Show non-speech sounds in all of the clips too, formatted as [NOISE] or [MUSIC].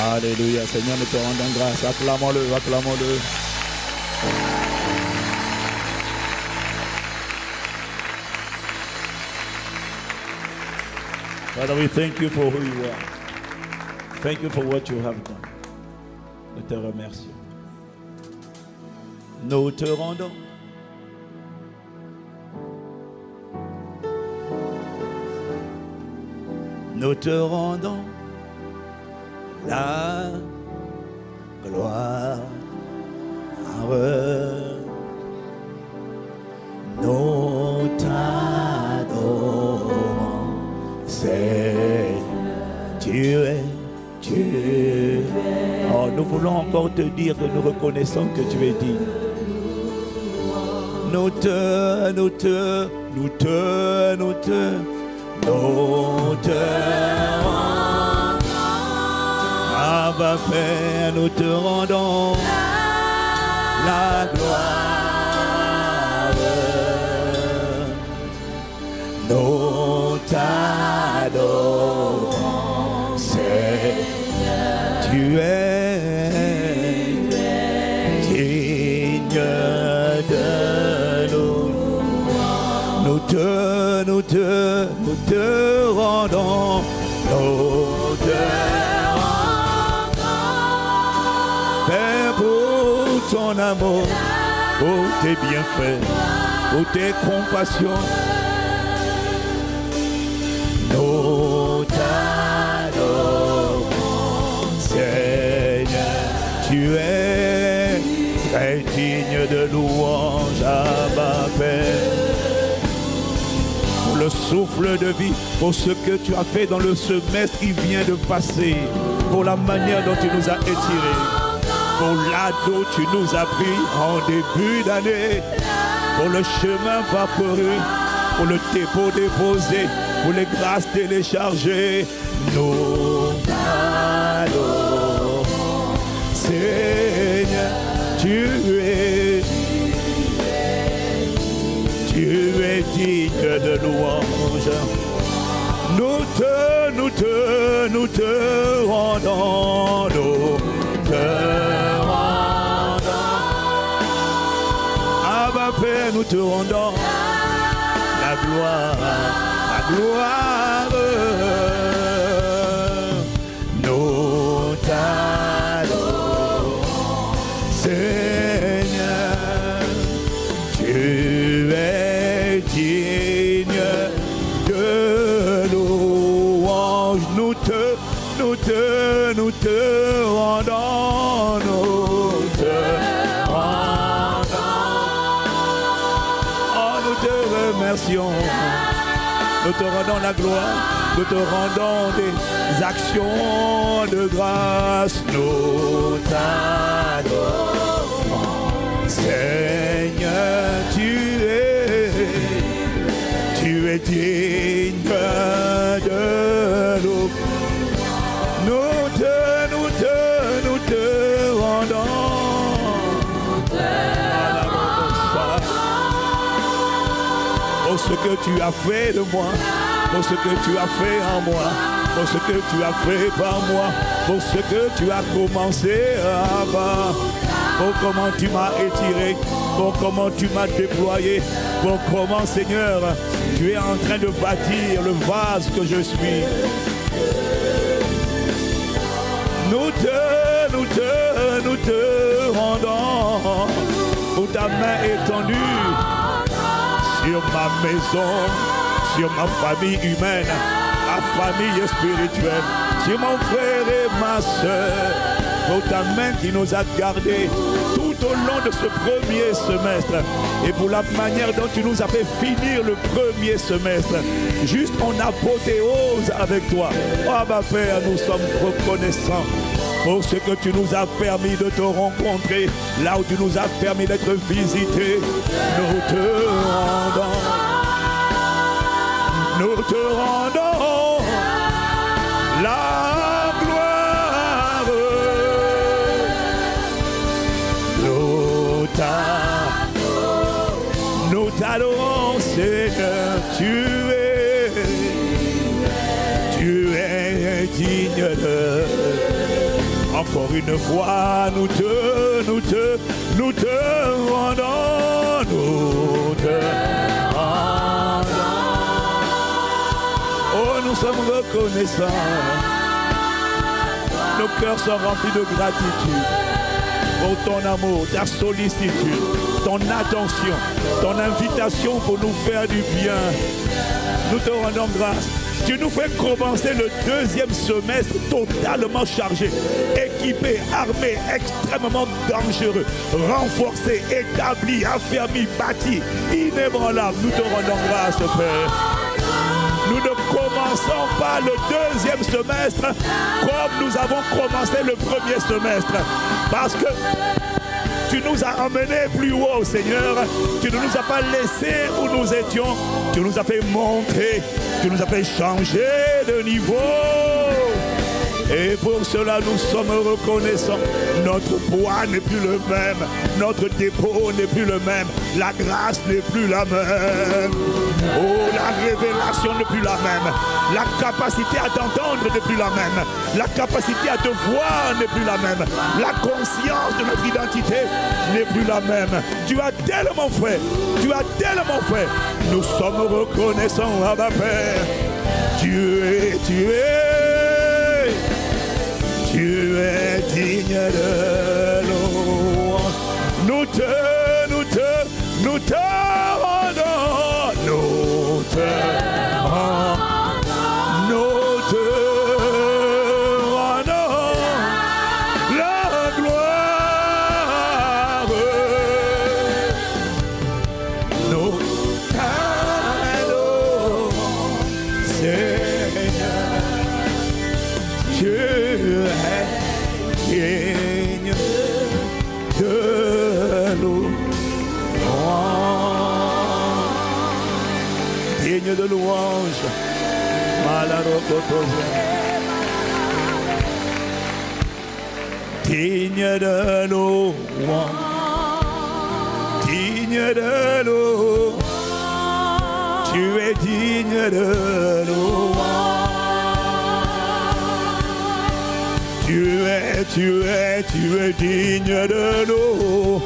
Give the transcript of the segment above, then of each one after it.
Alléluia. Seigneur, nous te rendons grâce. Acclamons-le, acclamons-le. Father, we thank you for who you are. Thank you for what you have done. Nous te remercions. Nous te rendons. Nous te rendons la gloire. Nous t'adorons, Seigneur. Tu es, tu es. Oh, nous voulons encore te dire que nous reconnaissons que tu es digne. Nous te, nous te, nous te, nous te, nous te rendons. Abba Père, nous te rendons la gloire. Amour, pour tes bienfaits, pour tes compassions, nous t'adorons, Seigneur. Tu es très digne de louange à ma pour le souffle de vie, pour ce que tu as fait dans le semestre qui vient de passer, pour la manière dont tu nous as étirés, pour l'ado tu nous as pris en début d'année, pour le chemin parcouru, pour le dépôt déposé, pour les grâces téléchargées. Nous allons, Seigneur, tu es tu es digne de louange. Nous te, nous te, nous te rendons, nous te Nous te rendons la gloire, la gloire. Nous t'adorons, te rendons la gloire. Nous te rendons des actions de grâce. Nous t'adorons. Seigneur, tu es, tu es digne de nous. Ce que tu as fait de moi, pour ce que tu as fait en moi, pour ce que tu as fait par moi, pour ce que tu as commencé avant pour comment tu m'as étiré, pour comment tu m'as déployé, pour comment, Seigneur, tu es en train de bâtir le vase que je suis. Nous te, nous te, nous te rendons pour ta main étendue sur ma maison, sur ma famille humaine, ma famille spirituelle, sur mon frère et ma soeur pour ta main qui nous a gardés tout au long de ce premier semestre. Et pour la manière dont tu nous as fait finir le premier semestre, juste en apothéose avec toi. Oh ma Père, nous sommes reconnaissants pour ce que tu nous as permis de te rencontrer, là où tu nous as permis d'être visités. Nous te rendons, nous te rendons la gloire. Nous t'adorons, nous Seigneur, Encore une fois, nous te, nous te, nous te rendons, nous te rendons. Oh, nous sommes reconnaissants. Nos cœurs sont remplis de gratitude pour ton amour, ta sollicitude, ton attention, ton invitation pour nous faire du bien. Nous te rendons grâce. Tu nous fais commencer le deuxième semestre totalement chargé, équipé, armé, extrêmement dangereux, renforcé, établi, affermi, bâti, inébranlable. Nous te rendons grâce, Père. Nous ne commençons pas le deuxième semestre comme nous avons commencé le premier semestre. Parce que tu nous as emmenés plus haut, Seigneur. Tu ne nous as pas laissés où nous étions. Tu nous as fait monter. Tu nous as fait changer de niveau. Et pour cela, nous sommes reconnaissants. Notre poids n'est plus le même. Notre dépôt n'est plus le même. La grâce n'est plus la même. Oh, la révélation n'est plus la même. La capacité à t'entendre n'est plus la même. La capacité à te voir n'est plus la même. La conscience de notre identité n'est plus la même. Tu as tellement fait. Tu as tellement fait. Nous sommes reconnaissants, Abba Père. Tu es, tu es. Tu es digne de l'eau. Nous te, nous te, nous te rendons. Nous te Digne de louange. Digne de louange. Tu es digne de louange. Tu es, tu es, tu es digne de nous.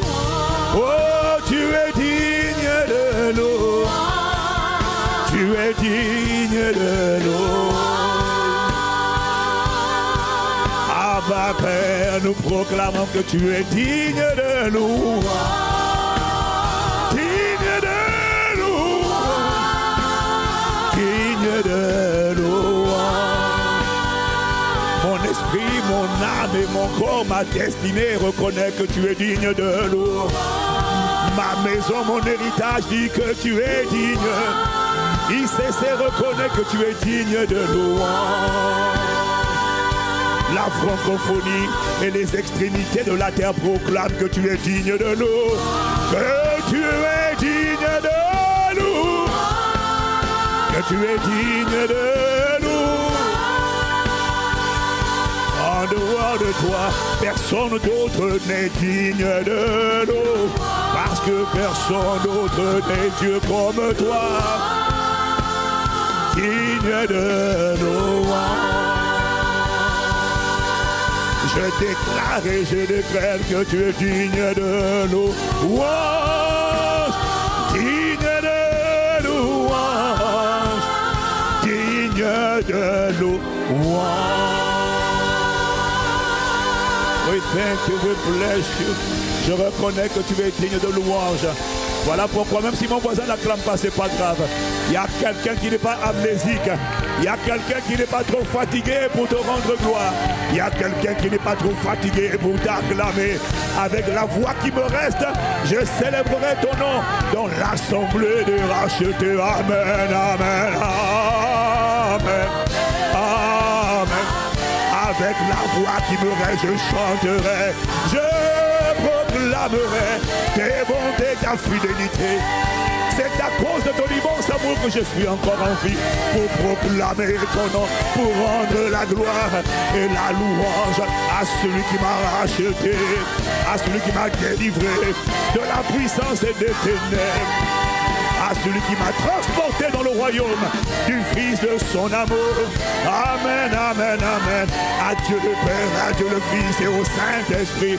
Oh, tu es digne de nous. Tu es digne de nous. Père, nous proclamons que tu es digne de nous. Digne de nous. Digne de nous. Mon esprit, mon âme et mon corps, ma destinée reconnaît que tu es digne de l'eau. Ma maison, mon héritage dit que tu es digne. ICC reconnaît que tu es digne de louange. La francophonie et les extrémités de la terre proclament que tu es digne de nous. Que tu es digne de nous. Que tu es digne de nous. En dehors de toi, personne d'autre n'est digne de nous. Parce que personne d'autre n'est Dieu comme toi. Digne de nous. Je déclare et je déclare que tu es digne de nous. Digne de louange. Digne de louange. We thank you, we bless. Je reconnais que tu es digne de louange. Voilà pourquoi, même si mon voisin n'acclame pas, c'est pas grave. Il y a quelqu'un qui n'est pas amnésique. Il y a quelqu'un qui n'est pas trop fatigué pour te rendre gloire. Il y a quelqu'un qui n'est pas trop fatigué pour t'acclamer. Avec la voix qui me reste, je célébrerai ton nom dans l'assemblée des rachetés. Amen, amen, amen. Amen avec la voix qui me reste, je chanterai, je proclamerai tes bontés, ta fidélité. C'est à de ton immense amour que je suis encore en vie pour proclamer ton nom, pour rendre la gloire et la louange à celui qui m'a racheté, à celui qui m'a délivré de la puissance et des ténèbres à celui qui m'a transporté dans le royaume du Fils de son amour. Amen, amen, amen. À Dieu le Père, à Dieu le Fils et au Saint-Esprit.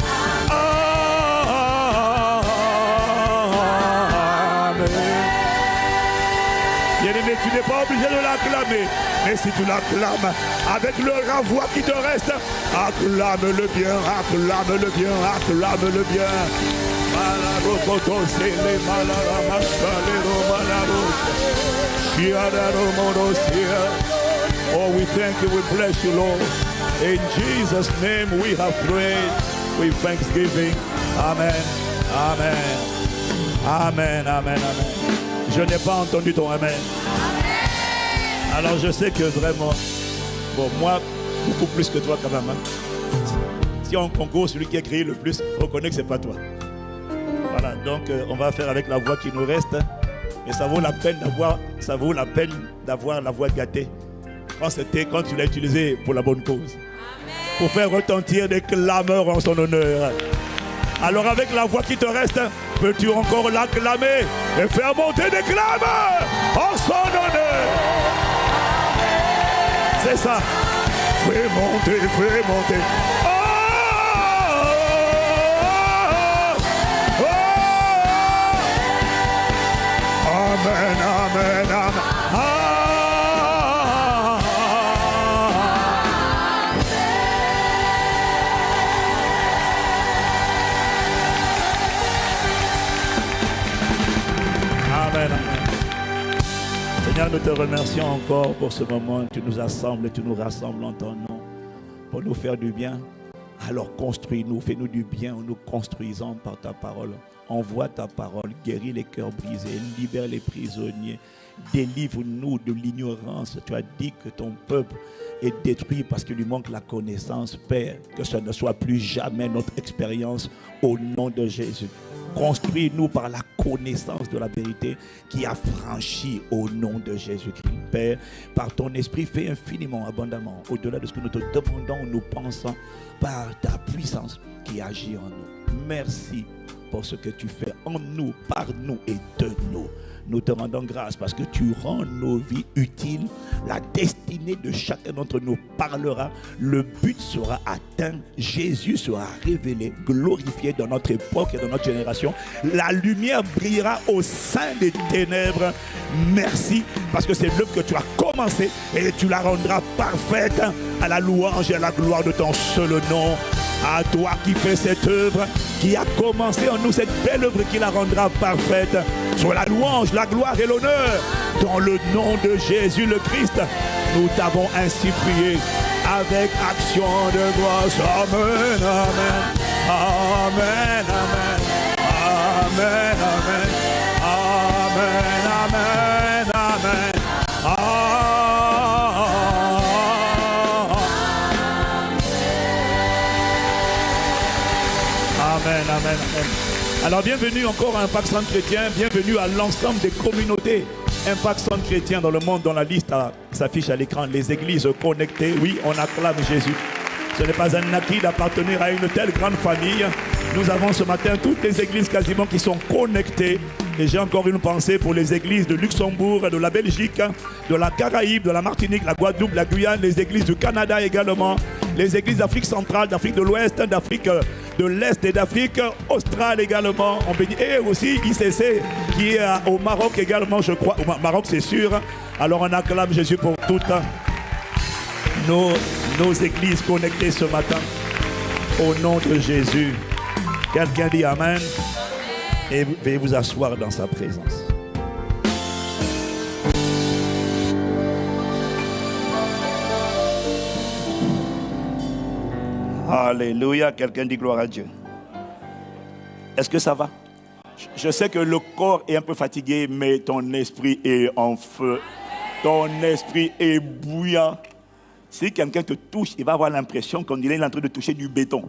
Bien-aimé, tu n'es pas obligé de l'acclamer. Mais si tu l'acclames avec le renvoi qui te reste, acclame-le bien, acclame-le bien, acclame-le bien. Oh, we thank you, we bless you, Lord. In Jesus' name we have prayed with thanksgiving. Amen. Amen. Amen. Amen. Amen. Je n'ai pas entendu ton Amen. Alors je sais que vraiment, bon, moi, beaucoup plus que toi quand même. Hein. Si on concourt, celui qui a créé le plus reconnaît que ce n'est pas toi. Voilà, donc euh, on va faire avec la voix qui nous reste. Et ça vaut la peine d'avoir, ça vaut la peine d'avoir la voix gâtée. Quand c'était, quand tu l'as utilisé pour la bonne cause. Pour faire retentir des clameurs en son honneur. Alors avec la voix qui te reste, peux-tu encore l'acclamer et faire monter des clameurs en son honneur? C'est ça. Fais monter, fais monter. Nous te remercions encore pour ce moment. Tu nous assembles tu nous rassembles en ton nom pour nous faire du bien. Alors construis-nous, fais-nous du bien en nous construisant par ta parole. Envoie ta parole, guéris les cœurs brisés, libère les prisonniers, délivre-nous de l'ignorance. Tu as dit que ton peuple est détruit parce qu'il lui manque la connaissance. Père, que ce ne soit plus jamais notre expérience au nom de Jésus. Construis-nous par la connaissance de la vérité qui a franchi au nom de Jésus-Christ. Père, par ton esprit, fais infiniment, abondamment, au-delà de ce que nous te demandons, nous pensons, par ta puissance qui agit en nous. Merci pour ce que tu fais en nous, par nous et de nous. Nous te rendons grâce parce que tu rends nos vies utiles. La destinée de chacun d'entre nous parlera. Le but sera atteint. Jésus sera révélé, glorifié dans notre époque et dans notre génération. La lumière brillera au sein des ténèbres. Merci parce que c'est l'œuvre que tu as commencé et tu la rendras parfaite à la louange et à la gloire de ton seul nom. À toi qui fais cette œuvre, qui a commencé en nous cette belle œuvre qui la rendra parfaite. Sur la louange, la gloire et l'honneur. Dans le nom de Jésus le Christ, nous t'avons ainsi prié avec action de grâce. Amen. Amen, amen. Amen, amen. Amen, Alors bienvenue encore à Impact Centre Chrétien, bienvenue à l'ensemble des communautés Impact Centre Chrétien dans le monde dont la liste s'affiche à l'écran. Les églises connectées, oui, on acclame Jésus. Ce n'est pas un acquis d'appartenir à une telle grande famille. Nous avons ce matin toutes les églises quasiment qui sont connectées. Et j'ai encore une pensée pour les églises de Luxembourg, de la Belgique, de la Caraïbe, de la Martinique, la Guadeloupe, la Guyane, les églises du Canada également, les églises d'Afrique centrale, d'Afrique de l'Ouest, d'Afrique de l'Est et d'Afrique australe également. On bénit. Et aussi ICC qui est au Maroc également, je crois. Au Maroc, c'est sûr. Alors on acclame Jésus pour toutes nos, nos églises connectées ce matin. Au nom de Jésus. Quelqu'un dit Amen. Et veuillez vous asseoir dans sa présence. Alléluia. Quelqu'un dit gloire à Dieu. Est-ce que ça va? Je sais que le corps est un peu fatigué, mais ton esprit est en feu. Ton esprit est bouillant. Si quelqu'un te touche, il va avoir l'impression qu'on est en train de toucher du béton.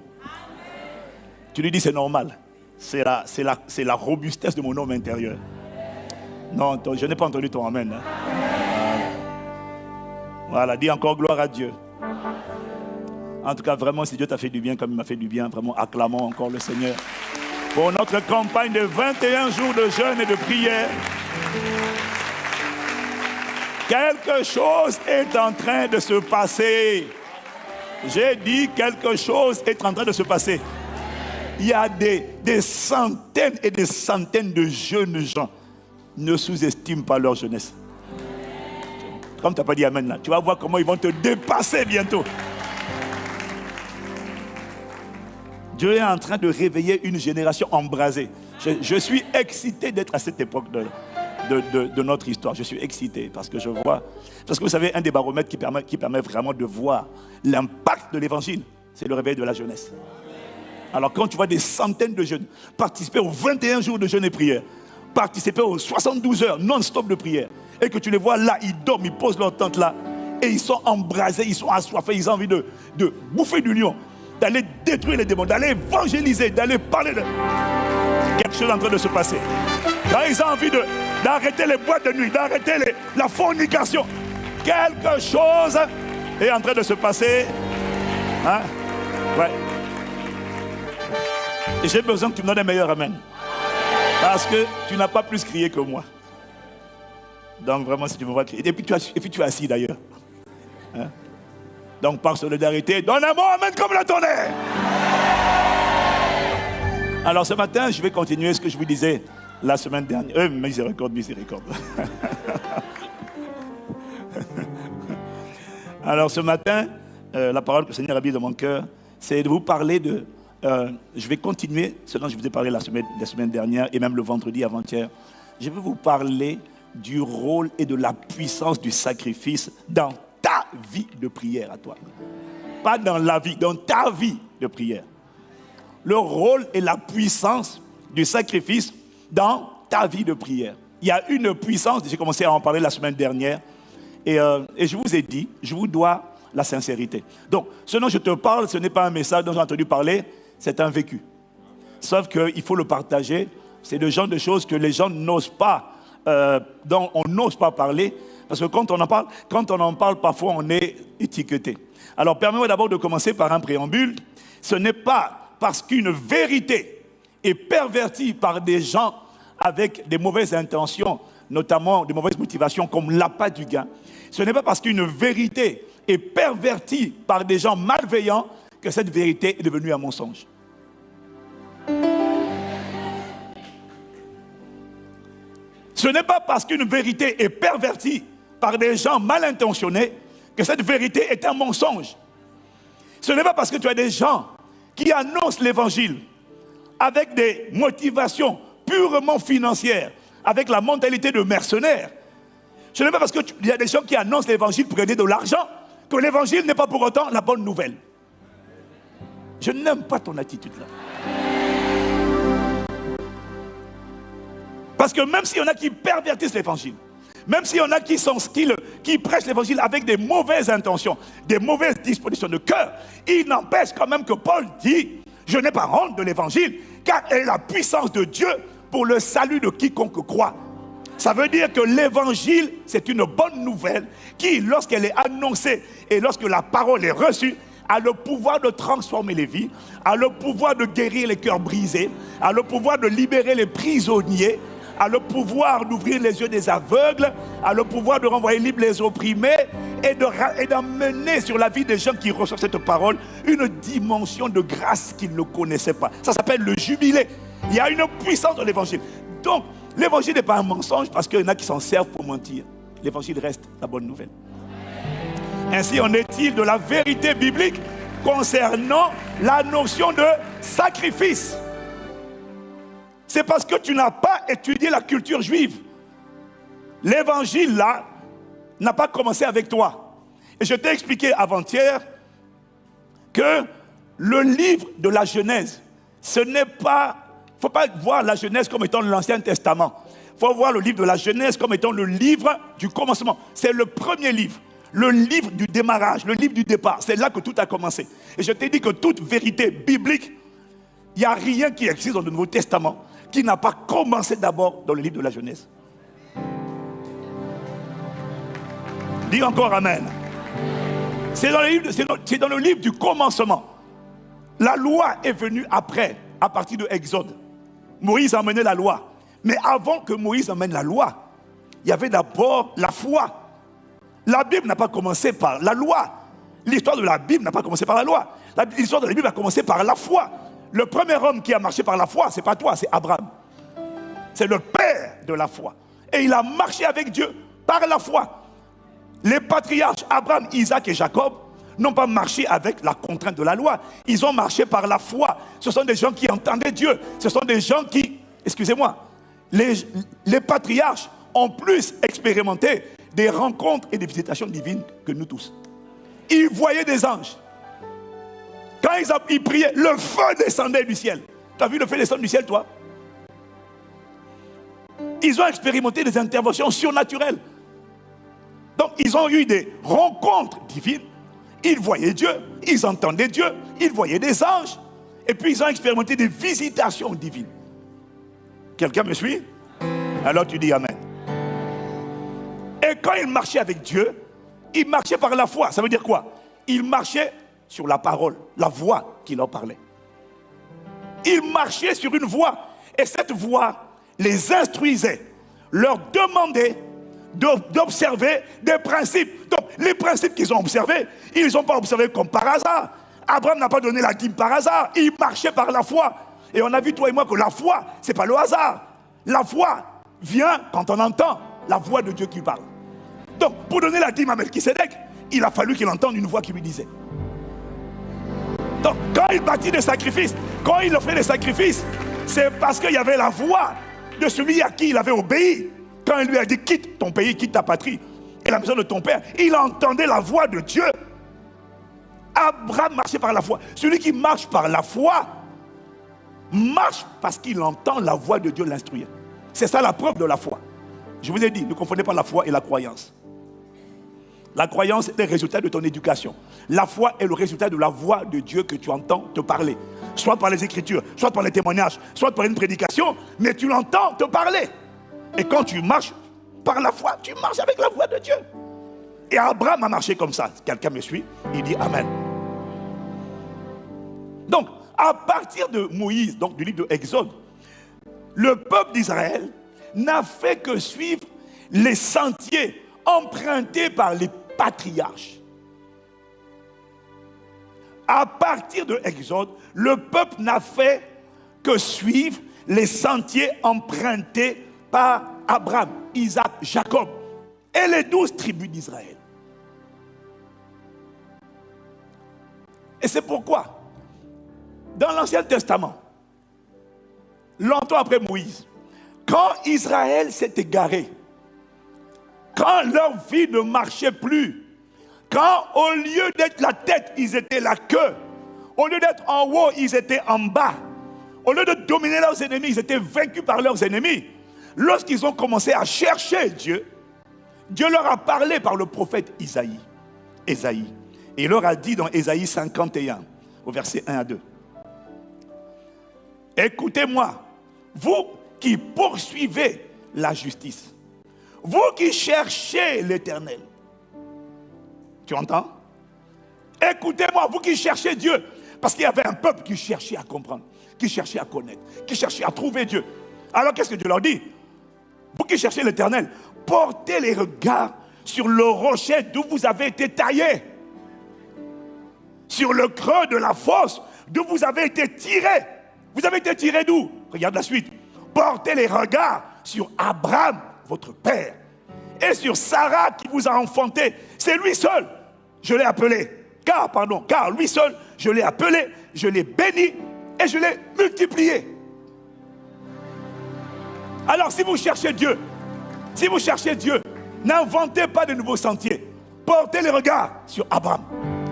Tu lui dis c'est normal. C'est la, robustesse de mon homme intérieur. Non, je n'ai pas entendu ton amen. Hein. Voilà, dis encore gloire à Dieu. En tout cas, vraiment, si Dieu t'a fait du bien comme il m'a fait du bien, vraiment, acclamons encore le Seigneur. Pour notre campagne de 21 jours de jeûne et de prière, Quelque chose est en train de se passer. J'ai dit quelque chose est en train de se passer. Il y a des, des centaines et des centaines de jeunes gens. Ne sous-estime pas leur jeunesse. Comme tu n'as pas dit Amen là, tu vas voir comment ils vont te dépasser bientôt. Dieu est en train de réveiller une génération embrasée. Je, suis excité d'être à cette époque de, notre histoire. Je suis excité parce que je vois. Parce que vous savez, un des baromètres qui permet, vraiment de voir l'impact de l'évangile, c'est le réveil de la jeunesse. Alors quand tu vois des centaines de jeunes participer aux 21 jours de jeûne et prière, participer aux 72 heures non-stop de prière, et que tu les vois là, ils dorment, ils posent leur tente là, et ils sont embrasés, ils sont assoiffés, ils ont envie de, de bouffer du lion, d'aller détruire les démons, d'aller évangéliser, d'aller parler de... Quelque chose est en train de se passer. Là, ils ont envie d'arrêter les boîtes de nuit, d'arrêter la fornication. Quelque chose est en train de se passer. Hein? Ouais. J'ai besoin que tu me donnes un meilleur amen. Parce que tu n'as pas plus crié que moi. Donc vraiment, si tu me vois crier. Et puis tu, as, puis tu assis d'ailleurs. Hein? Donc par solidarité, donne un mot amen comme la tonnerre. Alors ce matin, je vais continuer ce que je vous disais la semaine dernière. Euh, miséricorde, miséricorde. [LAUGHS] Alors ce matin, euh, la parole que le Seigneur a mis dans mon cœur, c'est de vous parler de... Euh, je vais continuer ce dont je vous ai parlé la semaine, la semaine dernière et même le vendredi avant-hier. Je vais vous parler du rôle et de la puissance du sacrifice dans ta vie de prière à toi. Pas dans la vie, dans ta vie de prière. Le rôle et la puissance du sacrifice dans ta vie de prière. Il y a une puissance, j'ai commencé à en parler la semaine dernière, et, euh, je vous ai dit, je vous dois la sincérité. Donc, ce dont je te parle, ce n'est pas un message dont j'ai entendu parler, c'est un vécu. Sauf qu'il faut le partager. C'est le genre de choses que les gens n'osent pas, euh, dont on n'ose pas parler, parce que quand on en parle, quand on en parle, parfois on est étiqueté. Alors, permets-moi d'abord de commencer par un préambule. Ce n'est pas parce qu'une vérité est pervertie par des gens avec des mauvaises intentions, notamment des mauvaises motivations comme l'appât du gain. Ce n'est pas parce qu'une vérité est pervertie par des gens malveillants que cette vérité est devenue un mensonge. Ce n'est pas parce qu'une vérité est pervertie par des gens mal intentionnés que cette vérité est un mensonge. Ce n'est pas parce que tu as des gens qui annoncent l'évangile avec des motivations purement financières, avec la mentalité de mercenaire. Ce n'est pas parce qu'il y a des gens qui annoncent l'évangile pour gagner de l'argent que l'évangile n'est pas pour autant la bonne nouvelle. Je n'aime pas ton attitude là. Parce que même s'il y en a qui pervertissent l'évangile, même s'il y en a qui, sont, qui, prêchent l'évangile avec des mauvaises intentions, des mauvaises dispositions de cœur, il n'empêche quand même que Paul dit, je n'ai pas honte de l'évangile, car elle est la puissance de Dieu pour le salut de quiconque croit. Ça veut dire que l'évangile, c'est une bonne nouvelle qui, lorsqu'elle est annoncée et lorsque la parole est reçue, a le pouvoir de transformer les vies, a le pouvoir de guérir les cœurs brisés, a le pouvoir de libérer les prisonniers, a le pouvoir d'ouvrir les yeux des aveugles, a le pouvoir de renvoyer libre les opprimés et d'emmener sur la vie des gens qui reçoivent cette parole une dimension de grâce qu'ils ne connaissaient pas. Ça s'appelle le jubilé. Il y a une puissance dans l'évangile. Donc, l'évangile n'est pas un mensonge parce qu'il y en a qui s'en servent pour mentir. L'évangile reste la bonne nouvelle. Ainsi en est-il de la vérité biblique concernant la notion de sacrifice. C'est parce que tu n'as pas étudié la culture juive. L'évangile là n'a pas commencé avec toi. Et je t'ai expliqué avant-hier que le livre de la Genèse, ce n'est pas, il ne faut pas voir la Genèse comme étant l'Ancien Testament. Il faut voir le livre de la Genèse comme étant le livre du commencement. C'est le premier livre, le livre du démarrage, le livre du départ. C'est là que tout a commencé. Et je t'ai dit que toute vérité biblique, il n'y a rien qui existe dans le Nouveau Testament qui n'a pas commencé d'abord dans le livre de la Genèse. Dis encore Amen. C'est dans, dans, le livre du commencement. La loi est venue après, à partir de Exode. Moïse a amené la loi. Mais avant que Moïse amène la loi, il y avait d'abord la foi. La Bible n'a pas commencé par la loi. L'histoire de la Bible n'a pas commencé par la loi. L'histoire de la Bible a commencé par la foi. Le premier homme qui a marché par la foi, ce n'est pas toi, c'est Abraham. C'est le père de la foi. Et il a marché avec Dieu par la foi. Les patriarches Abraham, Isaac et Jacob n'ont pas marché avec la contrainte de la loi. Ils ont marché par la foi. Ce sont des gens qui entendaient Dieu. Ce sont des gens qui, excusez-moi, les, les patriarches ont plus expérimenté des rencontres et des visitations divines que nous tous. Ils voyaient des anges. Ils, priaient, le feu descendait du ciel. Tu as vu le feu descendre du ciel, toi? Ils ont expérimenté des interventions surnaturelles. Donc, ils ont eu des rencontres divines. Ils voyaient Dieu, ils entendaient Dieu, ils voyaient des anges. Et puis, ils ont expérimenté des visitations divines. Quelqu'un me suit? Alors tu dis Amen. Et quand ils marchaient avec Dieu, ils marchaient par la foi. Ça veut dire quoi? Ils marchaient sur la parole, la voix qui leur parlait. Ils marchaient sur une voie. Et cette voix les instruisait, leur demandait d'observer des principes. Donc, les principes qu'ils ont observés, ils ne ont pas observés comme par hasard. Abraham n'a pas donné la dîme par hasard. Il marchait par la foi. Et on a vu, toi et moi, que la foi, ce n'est pas le hasard. La foi vient quand on entend la voix de Dieu qui parle. Donc, pour donner la dîme à Melchisedec, il a fallu qu'il entende une voix qui lui disait. Donc, quand il bâtit des sacrifices, quand il offrait des sacrifices, c'est parce qu'il y avait la voix de celui à qui il avait obéi. Quand il lui a dit quitte ton pays, quitte ta patrie et la maison de ton père, il entendait la voix de Dieu. Abraham marchait par la foi. Celui qui marche par la foi marche parce qu'il entend la voix de Dieu l'instruire. C'est ça la preuve de la foi. Je vous ai dit, ne confondez pas la foi et la croyance. La croyance est le résultat de ton éducation. La foi est le résultat de la voix de Dieu que tu entends te parler. Soit par les écritures, soit par les témoignages, soit par une prédication, mais tu l'entends te parler. Et quand tu marches par la foi, tu marches avec la voix de Dieu. Et Abraham a marché comme ça. Quelqu'un me suit Il dit Amen. Donc, à partir de Moïse, donc du livre de Exode, le peuple d'Israël n'a fait que suivre les sentiers empruntés par les patriarches. À partir de Exode, le peuple n'a fait que suivre les sentiers empruntés par Abraham, Isaac, Jacob et les douze tribus d'Israël. Et c'est pourquoi, dans l'Ancien Testament, longtemps après Moïse, quand Israël s'est égaré, quand leur vie ne marchait plus, quand au lieu d'être la tête, ils étaient la queue, au lieu d'être en haut, ils étaient en bas, au lieu de dominer leurs ennemis, ils étaient vaincus par leurs ennemis. Lorsqu'ils ont commencé à chercher Dieu, Dieu leur a parlé par le prophète Isaïe. Isaïe. Et il leur a dit dans Isaïe 51, au verset 1 à 2. Écoutez-moi, vous qui poursuivez la justice. Vous qui cherchez l'éternel. Tu entends? Écoutez-moi, vous qui cherchez Dieu. Parce qu'il y avait un peuple qui cherchait à comprendre, qui cherchait à connaître, qui cherchait à trouver Dieu. Alors qu'est-ce que Dieu leur dit? Vous qui cherchez l'éternel, portez les regards sur le rocher d'où vous avez été taillé. Sur le creux de la fosse d'où vous avez été tiré. Vous avez été tiré d'où? Regarde la suite portez les regards sur Abraham, votre père, et sur Sarah qui vous a enfanté. C'est lui seul, je l'ai appelé. Car, pardon, car lui seul, je l'ai appelé, je l'ai béni et je l'ai multiplié. Alors si vous cherchez Dieu, si vous cherchez Dieu, n'inventez pas de nouveaux sentiers. Portez les regards sur Abraham.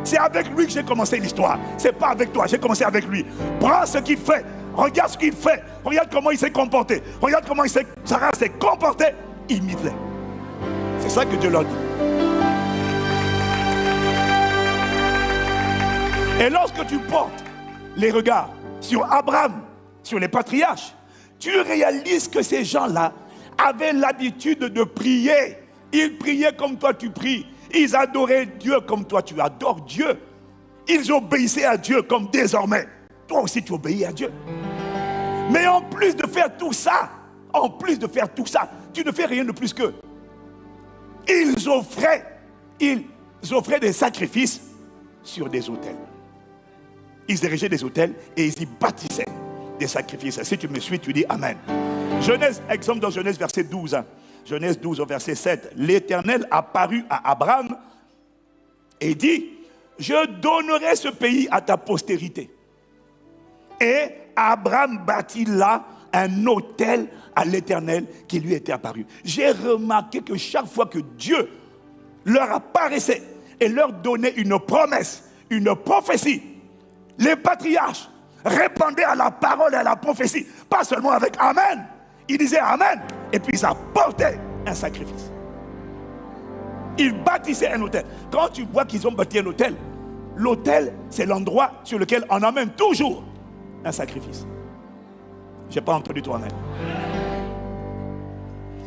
C'est avec lui que j'ai commencé l'histoire. C'est pas avec toi, j'ai commencé avec lui. Prends ce qu'il fait, Regarde ce qu'il fait. Regarde comment il s'est comporté. Regarde comment il Sarah s'est comportée. Imite-les. C'est ça que Dieu leur dit. Et lorsque tu portes les regards sur Abraham, sur les patriarches, tu réalises que ces gens-là avaient l'habitude de prier. Ils priaient comme toi tu pries. Ils adoraient Dieu comme toi tu adores Dieu. Ils obéissaient à Dieu comme désormais. Toi aussi tu obéis à Dieu. Mais en plus de faire tout ça, en plus de faire tout ça, tu ne fais rien de plus que ils offraient, ils offraient des sacrifices sur des autels. Ils érigeaient des autels et ils y bâtissaient des sacrifices. Si tu me suis, tu dis Amen. Genèse, exemple dans Genèse verset 12. Hein. Genèse 12 au verset 7. L'Éternel apparut à Abraham et dit, je donnerai ce pays à ta postérité. Et Abraham bâtit là un hôtel à l'Éternel qui lui était apparu. J'ai remarqué que chaque fois que Dieu leur apparaissait et leur donnait une promesse, une prophétie, les patriarches répondaient à la parole et à la prophétie, pas seulement avec Amen, ils disaient Amen, et puis ils apportaient un sacrifice. Ils bâtissaient un hôtel. Quand tu vois qu'ils ont bâti un hôtel, l'hôtel, c'est l'endroit sur lequel on amène toujours un sacrifice. Je n'ai pas entendu toi Amen.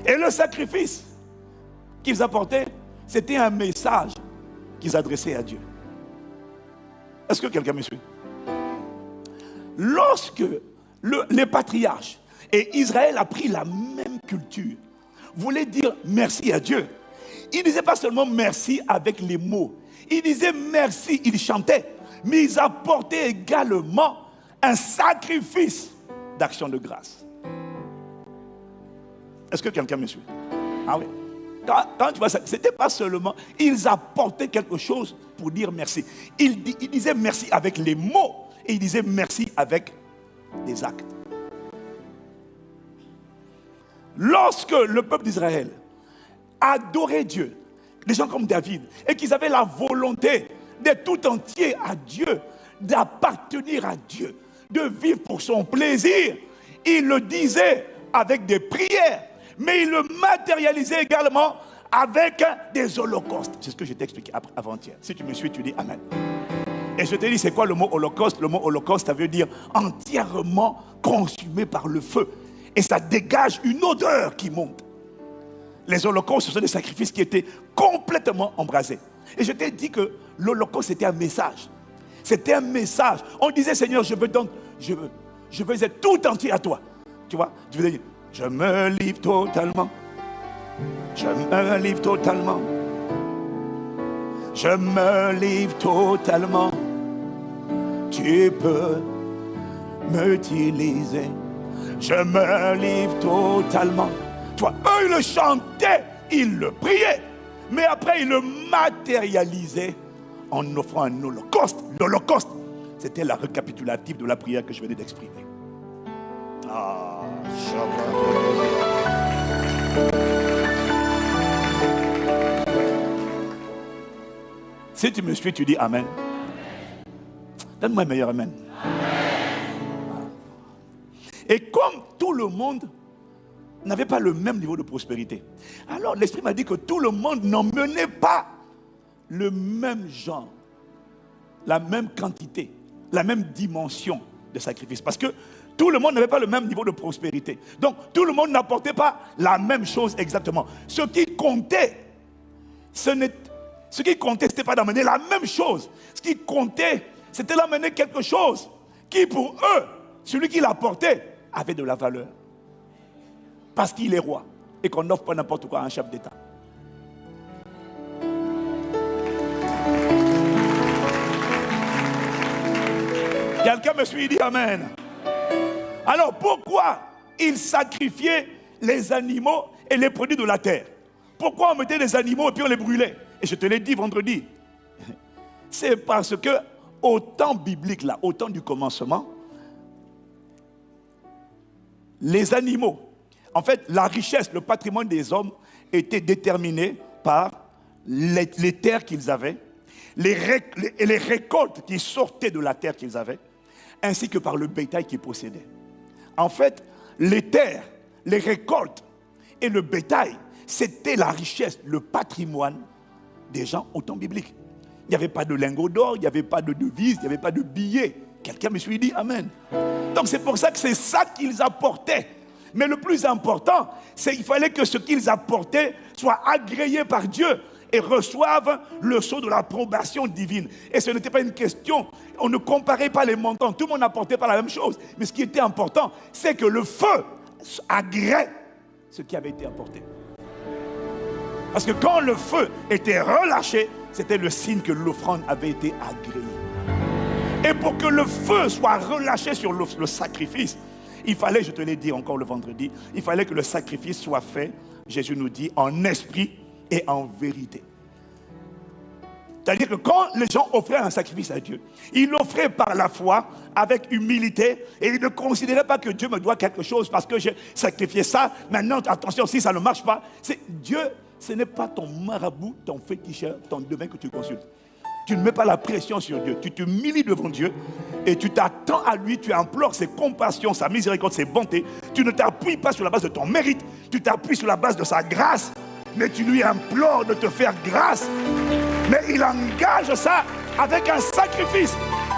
Et le sacrifice qu'ils apportaient, c'était un message qu'ils adressaient à Dieu. Est-ce que quelqu'un me suit? Lorsque les patriarches et Israël a pris la même culture, voulaient dire merci à Dieu. Ils ne disaient pas seulement merci avec les mots. Ils disaient merci, ils chantaient. Mais ils apportaient également un sacrifice d'action de grâce. Est-ce que quelqu'un me suit? Ah oui. Quand, tu vois ça, ce n'était pas seulement, ils apportaient quelque chose pour dire merci. Ils, ils disaient merci avec les mots et ils disaient merci avec des actes. Lorsque le peuple d'Israël adorait Dieu, des gens comme David, et qu'ils avaient la volonté d'être tout entier à Dieu, d'appartenir à Dieu, de vivre pour son plaisir, ils le disaient avec des prières, mais ils le matérialisaient également avec des holocaustes. C'est ce que je t'ai expliqué avant-hier. Si tu me suis, tu dis Amen. Et je te dis, c'est quoi le mot holocauste? Le mot holocauste, ça veut dire entièrement consumé par le feu et ça dégage une odeur qui monte. Les holocaustes, ce sont des sacrifices qui étaient complètement embrasés. Et je t'ai dit que l'holocauste, c'était un message. C'était un message. On disait, Seigneur, je veux donc, je veux, je veux être tout entier à toi. Tu vois, tu veux dire, je me livre totalement. Je me livre totalement. Je me livre totalement. Tu peux m'utiliser je me livre totalement. Toi, eux, ils le chantaient, ils le priaient. Mais après, ils le matérialisaient en offrant un holocauste. L'holocauste, c'était la récapitulative de la prière que je venais d'exprimer. Ah, si tu me suis, tu dis Amen. Donne-moi un meilleur Amen. Et comme tout le monde n'avait pas le même niveau de prospérité, alors l'Esprit m'a dit que tout le monde n'emmenait pas le même genre, la même quantité, la même dimension de sacrifice. Parce que tout le monde n'avait pas le même niveau de prospérité. Donc tout le monde n'apportait pas la même chose exactement. Ce qui comptait, ce, ce qui comptait, n'était pas d'amener la même chose. Ce qui comptait, c'était d'amener quelque chose qui pour eux, celui qui l'apportait, avait de la valeur. Parce qu'il est roi et qu'on n'offre pas n'importe quoi à un chef d'État. Quelqu'un me suit, dit Amen. Alors pourquoi il sacrifiait les animaux et les produits de la terre? Pourquoi on mettait les animaux et puis on les brûlait? Et je te l'ai dit vendredi. [LAUGHS] C'est parce que au temps biblique, là, au temps du commencement, les animaux. En fait, la richesse, le patrimoine des hommes était déterminé par les, terres qu'ils avaient, les, les récoltes qui sortaient de la terre qu'ils avaient, ainsi que par le bétail qu'ils possédaient. En fait, les terres, les récoltes et le bétail, c'était la richesse, le patrimoine des gens au temps biblique. Il n'y avait pas de lingots d'or, il n'y avait pas de devises, il n'y avait pas de billets. Quelqu'un me suit dit Amen. Donc c'est pour ça que c'est ça qu'ils apportaient. Mais le plus important, c'est qu'il fallait que ce qu'ils apportaient soit agréé par Dieu et reçoivent le sceau de l'approbation divine. Et ce n'était pas une question, on ne comparait pas les montants, tout le monde n'apportait pas la même chose. Mais ce qui était important, c'est que le feu agrée ce qui avait été apporté. Parce que quand le feu était relâché, c'était le signe que l'offrande avait été agréée. Et pour que le feu soit relâché sur le, sacrifice, il fallait, je te l'ai dit encore le vendredi, il fallait que le sacrifice soit fait, Jésus nous dit, en esprit et en vérité. C'est-à-dire que quand les gens offraient un sacrifice à Dieu, ils l'offraient par la foi, avec humilité, et ils ne considéraient pas que Dieu me doit quelque chose parce que j'ai sacrifié ça. Maintenant, attention, si ça ne marche pas, c'est Dieu, ce n'est pas ton marabout, ton féticheur, ton devin que tu consultes. Tu ne mets pas la pression sur Dieu. Tu t'humilies devant Dieu et tu t'attends à lui, tu implores ses compassions, sa miséricorde, ses bontés. Tu ne t'appuies pas sur la base de ton mérite, tu t'appuies sur la base de sa grâce, mais tu lui implores de te faire grâce. Mais il engage ça avec un sacrifice.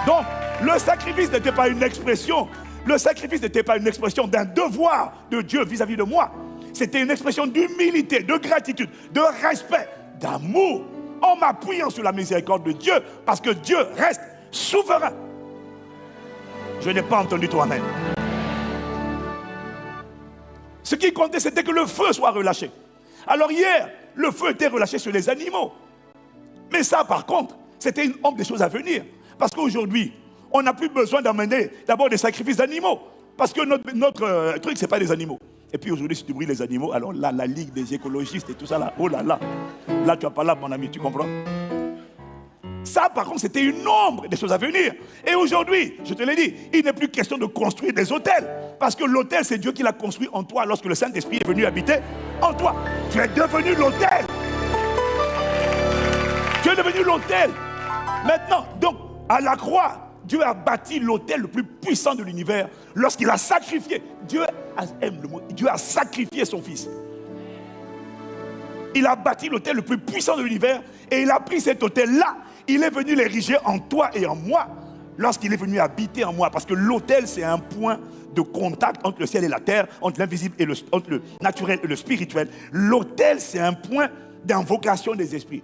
Donc, le sacrifice n'était pas une expression. Le sacrifice n'était pas une expression d'un devoir de Dieu vis-à-vis de moi. C'était une expression d'humilité, de gratitude, de respect, d'amour, en m'appuyant sur la miséricorde de Dieu, parce que Dieu reste souverain. Je n'ai pas entendu toi Amen. Ce qui comptait, c'était que le feu soit relâché. Alors hier, le feu était relâché sur les animaux. Mais ça, par contre, c'était une honte des choses à venir. Parce qu'aujourd'hui, on n'a plus besoin d'amener d'abord des sacrifices d'animaux. Parce que notre, euh, truc, ce n'est pas des animaux. Et puis aujourd'hui, si tu brûles les animaux, alors là, la ligue des écologistes et tout ça, là, oh là là, là, tu n'as pas là, mon ami, tu comprends? Ça, par contre, c'était une ombre des choses à venir. Et aujourd'hui, je te l'ai dit, il n'est plus question de construire des hôtels. Parce que l'hôtel, c'est Dieu qui l'a construit en toi lorsque le Saint-Esprit est venu habiter en toi. Tu es devenu l'hôtel. Tu es devenu l'hôtel. Maintenant, donc, à la croix, Dieu a bâti l'hôtel le plus puissant de l'univers lorsqu'il a sacrifié. Dieu a, sacrifié son fils. Il a bâti l'hôtel le plus puissant de l'univers et il a pris cet hôtel-là. Il est venu l'ériger en toi et en moi lorsqu'il est venu habiter en moi. Parce que l'hôtel, c'est un point de contact entre le ciel et la terre, entre l'invisible et le, naturel et le spirituel. L'hôtel, c'est un point d'invocation des esprits.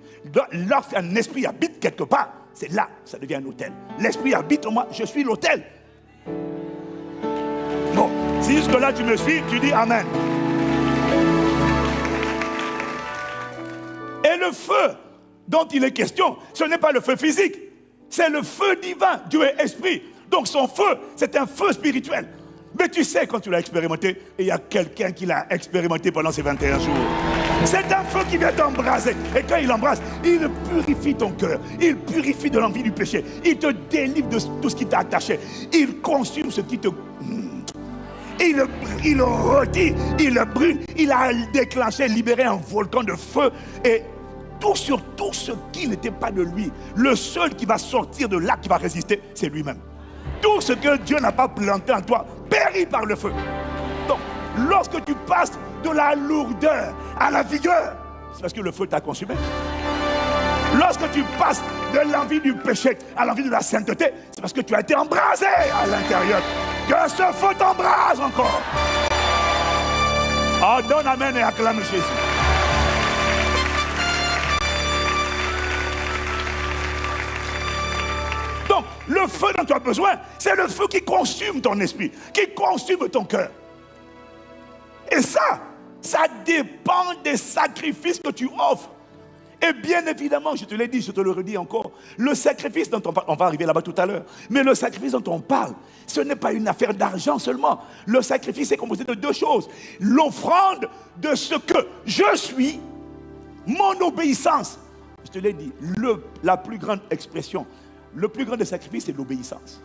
Lorsqu'un esprit habite quelque part, c'est là que ça devient un hôtel. L'esprit habite en moi, je suis l'hôtel. Bon, si jusque-là tu me suis, tu dis Amen. Et le feu dont il est question, ce n'est pas le feu physique, c'est le feu divin. Dieu est esprit. Donc son feu, c'est un feu spirituel. Mais tu sais, quand tu l'as expérimenté, il y a quelqu'un qui l'a expérimenté pendant ces 21 jours. C'est un feu qui vient t'embraser. Et quand il embrasse, il purifie ton cœur. Il purifie de l'envie du péché. Il te délivre de tout ce qui t'a attaché. Il consume ce qui te... Il, il redit, il brûle. Il a déclenché, libéré un volcan de feu. Et tout sur tout ce qui n'était pas de lui. Le seul qui va sortir de là, qui va résister, c'est lui-même. Tout ce que Dieu n'a pas planté en toi périt par le feu. Donc, lorsque tu passes de la lourdeur à la vigueur, c'est parce que le feu t'a consumé. Lorsque tu passes de l'envie du péché à l'envie de la sainteté, c'est parce que tu as été embrasé à l'intérieur. Que ce feu t'embrase encore. Oh, donne Amen et acclame Jésus. Le feu dont tu as besoin, c'est le feu qui consume ton esprit, qui consume ton cœur. Et ça, ça dépend des sacrifices que tu offres. Et bien évidemment, je te l'ai dit, je te le redis encore, le sacrifice dont on parle, on va arriver là-bas tout à l'heure, mais le sacrifice dont on parle, ce n'est pas une affaire d'argent seulement. Le sacrifice est composé de deux choses. L'offrande de ce que je suis, mon obéissance. Je te l'ai dit, la plus grande expression, le plus grand des sacrifices, c'est l'obéissance.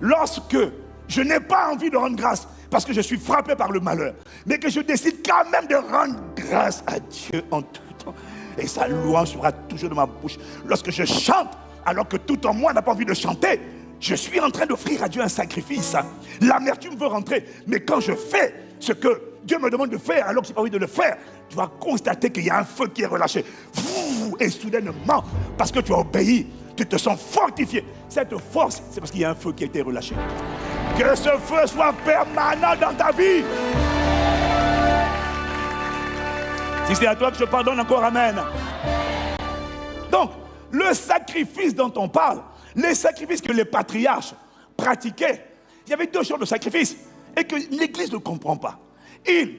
Lorsque je n'ai pas envie de rendre grâce parce que je suis frappé par le malheur, mais que je décide quand même de rendre grâce à Dieu en tout temps. Et sa louange sera toujours de ma bouche. Lorsque je chante, alors que tout en moi n'a pas envie de chanter, je suis en train d'offrir à Dieu un sacrifice. L'amertume veut rentrer, mais quand je fais ce que Dieu me demande de faire, alors que je n'ai pas envie de le faire, tu vas constater qu'il y a un feu qui est relâché. Et soudainement, parce que tu as obéi, tu te sens fortifié. Cette force, c'est parce qu'il y a un feu qui a été relâché. Que ce feu soit permanent dans ta vie. Si c'est à toi que je pardonne encore, Amen. Donc, le sacrifice dont on parle, les sacrifices que les patriarches pratiquaient, il y avait deux sortes de sacrifices et que l'Église ne comprend pas. Il,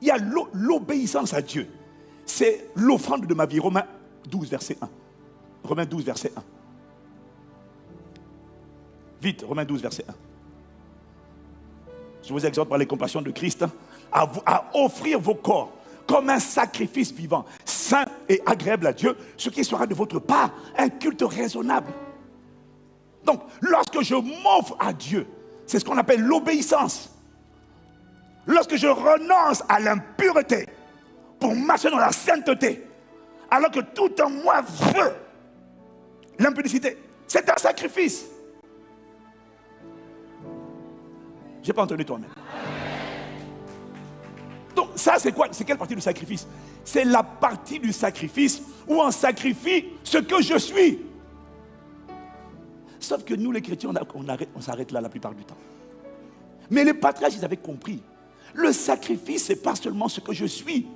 il y a l'obéissance à Dieu. C'est l'offrande de ma vie. Romains 12, verset 1. Romains 12, verset 1. Vite, Romains 12, verset 1. Je vous exhorte par les compassions de Christ à, à offrir vos corps comme un sacrifice vivant, saint et agréable à Dieu, ce qui sera de votre part un culte raisonnable. Donc, lorsque je m'offre à Dieu, c'est ce qu'on appelle l'obéissance. Lorsque je renonce à l'impureté pour marcher dans la sainteté, alors que tout en moi veut l'impudicité, c'est un sacrifice. Je n'ai pas entendu toi-même. Donc ça c'est quoi? C'est quelle partie du sacrifice? C'est la partie du sacrifice où on sacrifie ce que je suis. Sauf que nous les chrétiens, on, on s'arrête là la plupart du temps. Mais les patriarches, ils avaient compris. Le sacrifice, ce n'est pas seulement ce que je suis,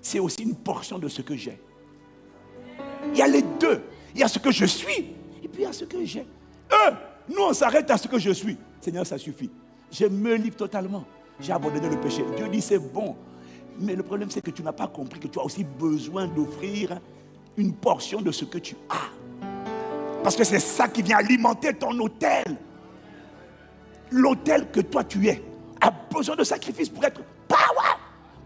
c'est aussi une portion de ce que j'ai. Il y a les deux. Il y a ce que je suis et puis il y a ce que j'ai. Eux, nous, on s'arrête à ce que je suis. Seigneur, ça suffit. Je me livre totalement. J'ai abandonné le péché. Dieu dit c'est bon. Mais le problème, c'est que tu n'as pas compris que tu as aussi besoin d'offrir une portion de ce que tu as. Parce que c'est ça qui vient alimenter ton hôtel. L'hôtel que toi tu es a besoin de sacrifice pour être power,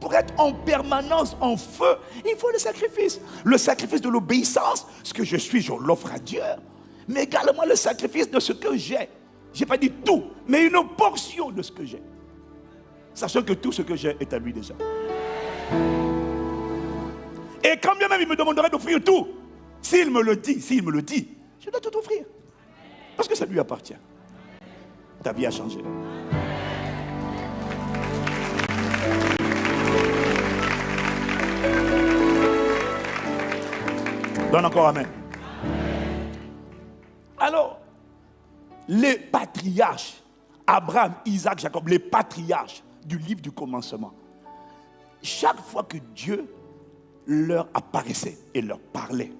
pour être en permanence en feu. Il faut le sacrifice. Le sacrifice de l'obéissance. Ce que je suis, je l'offre à Dieu. Mais également le sacrifice de ce que j'ai. Je n'ai pas dit tout, mais une portion de ce que j'ai. Sachant que tout ce que j'ai est à lui déjà. Et quand bien même il me demanderait d'offrir tout, s'il me le dit, s'il me le dit, je dois tout offrir. Parce que ça lui appartient. Ta vie a changé. Donne encore Amen. Alors, les patriarches, Abraham, Isaac, Jacob, les patriarches du livre du commencement, chaque fois que Dieu leur apparaissait et leur parlait,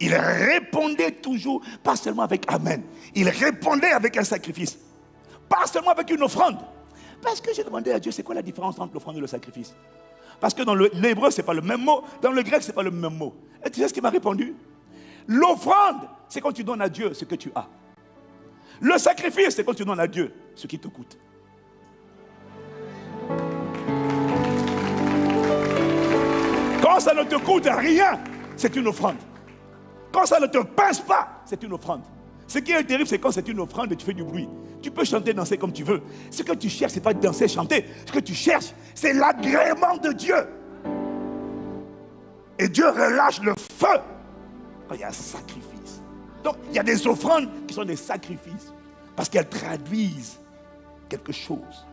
ils répondaient toujours, pas seulement avec Amen, ils répondaient avec un sacrifice, pas seulement avec une offrande. Parce que j'ai demandé à Dieu, c'est quoi la différence entre l'offrande et le sacrifice? Parce que dans l'hébreu, ce n'est pas le même mot, dans le grec, ce n'est pas le même mot. Et tu sais ce qu'il m'a répondu? L'offrande, c'est quand tu donnes à Dieu ce que tu as. Le sacrifice, c'est quand tu donnes à Dieu ce qui te coûte. Quand ça ne te coûte rien, c'est une offrande. Quand ça ne te pince pas, c'est une offrande. Ce qui est terrible, c'est quand c'est une offrande et tu fais du bruit. Tu peux chanter, danser comme tu veux. Ce que tu cherches, ce n'est pas danser, chanter. Ce que tu cherches, c'est l'agrément de Dieu. Et Dieu relâche le feu quand il y a un sacrifice. Donc, il y a des offrandes qui sont des sacrifices. Parce qu'elles traduisent quelque chose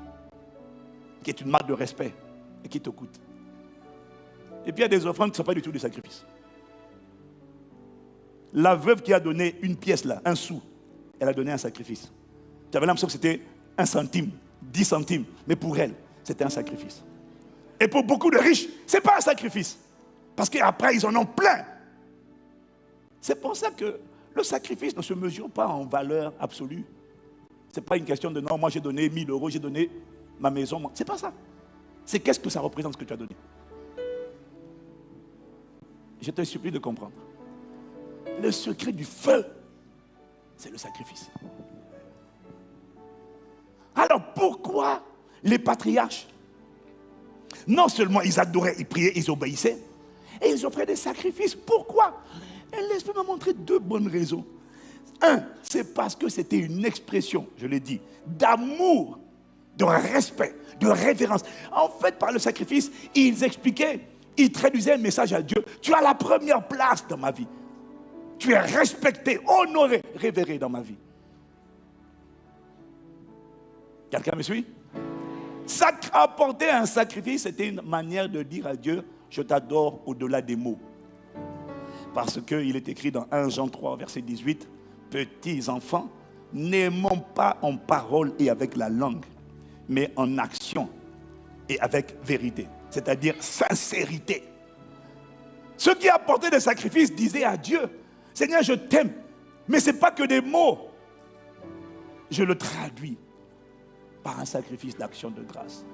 qui est une marque de respect et qui te coûte. Et puis il y a des offrandes qui ne sont pas du tout des sacrifices. La veuve qui a donné une pièce là, un sou, elle a donné un sacrifice. Tu avais l'impression que c'était un centime, dix centimes, mais pour elle, c'était un sacrifice. Et pour beaucoup de riches, ce n'est pas un sacrifice. Parce qu'après, ils en ont plein. C'est pour ça que le sacrifice ne se mesure pas en valeur absolue. Ce n'est pas une question de non, moi j'ai donné 1000 euros, j'ai donné ma maison. Ce n'est pas ça. C'est qu'est-ce que ça représente ce que tu as donné. Je te supplie de comprendre. Le secret du feu, c'est le sacrifice. Alors pourquoi les patriarches Non seulement ils adoraient, ils priaient, ils obéissaient, et ils offraient des sacrifices? Pourquoi? Laisse-moi montrer deux bonnes raisons. Un, c'est parce que c'était une expression, je l'ai dit, d'amour, de respect, de révérence. En fait, par le sacrifice, ils expliquaient, ils traduisaient un message à Dieu. Tu as la première place dans ma vie. Tu es respecté, honoré, révéré dans ma vie. Quelqu'un me suit? Apporter un sacrifice, c'était une manière de dire à Dieu, je t'adore au-delà des mots. Parce qu'il est écrit dans 1 Jean 3, verset 18, petits enfants, n'aimons pas en parole et avec la langue, mais en action et avec vérité, c'est-à-dire sincérité. Ceux qui apportaient des sacrifices disaient à Dieu, Seigneur, je t'aime, mais ce n'est pas que des mots. Je le traduis par un sacrifice d'action de grâce,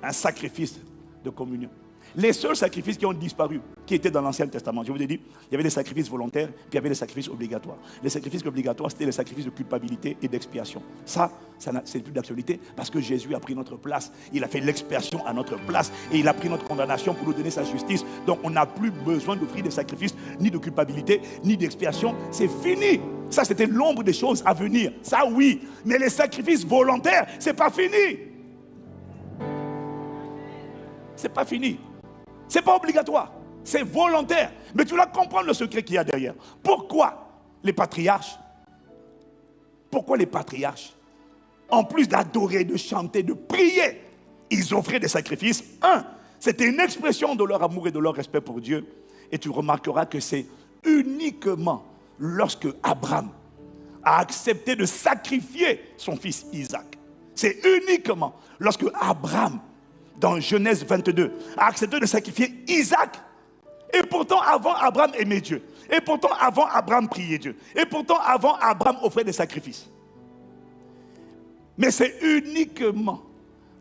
un sacrifice de communion. Les seuls sacrifices qui ont disparu, qui étaient dans l'Ancien Testament, je vous ai dit, il y avait des sacrifices volontaires, puis il y avait des sacrifices obligatoires. Les sacrifices obligatoires, c'était les sacrifices de culpabilité et d'expiation. Ça, ça c'est plus d'actualité parce que Jésus a pris notre place. Il a fait l'expiation à notre place et il a pris notre condamnation pour nous donner sa justice. Donc on n'a plus besoin d'offrir des sacrifices ni de culpabilité, ni d'expiation. C'est fini. Ça, c'était l'ombre des choses à venir. Ça, oui. Mais les sacrifices volontaires, c'est pas fini. C'est pas fini. Ce n'est pas obligatoire, c'est volontaire. Mais tu dois comprendre le secret qu'il y a derrière. Pourquoi les patriarches? Pourquoi les patriarches? En plus d'adorer, de chanter, de prier, ils offraient des sacrifices. Un, c'était une expression de leur amour et de leur respect pour Dieu. Et tu remarqueras que c'est uniquement lorsque Abraham a accepté de sacrifier son fils Isaac. C'est uniquement lorsque Abraham dans Genèse 22, a accepté de sacrifier Isaac. Et pourtant, avant, Abraham aimait Dieu. Et pourtant, avant, Abraham priait Dieu. Et pourtant, avant, Abraham offrait des sacrifices. Mais c'est uniquement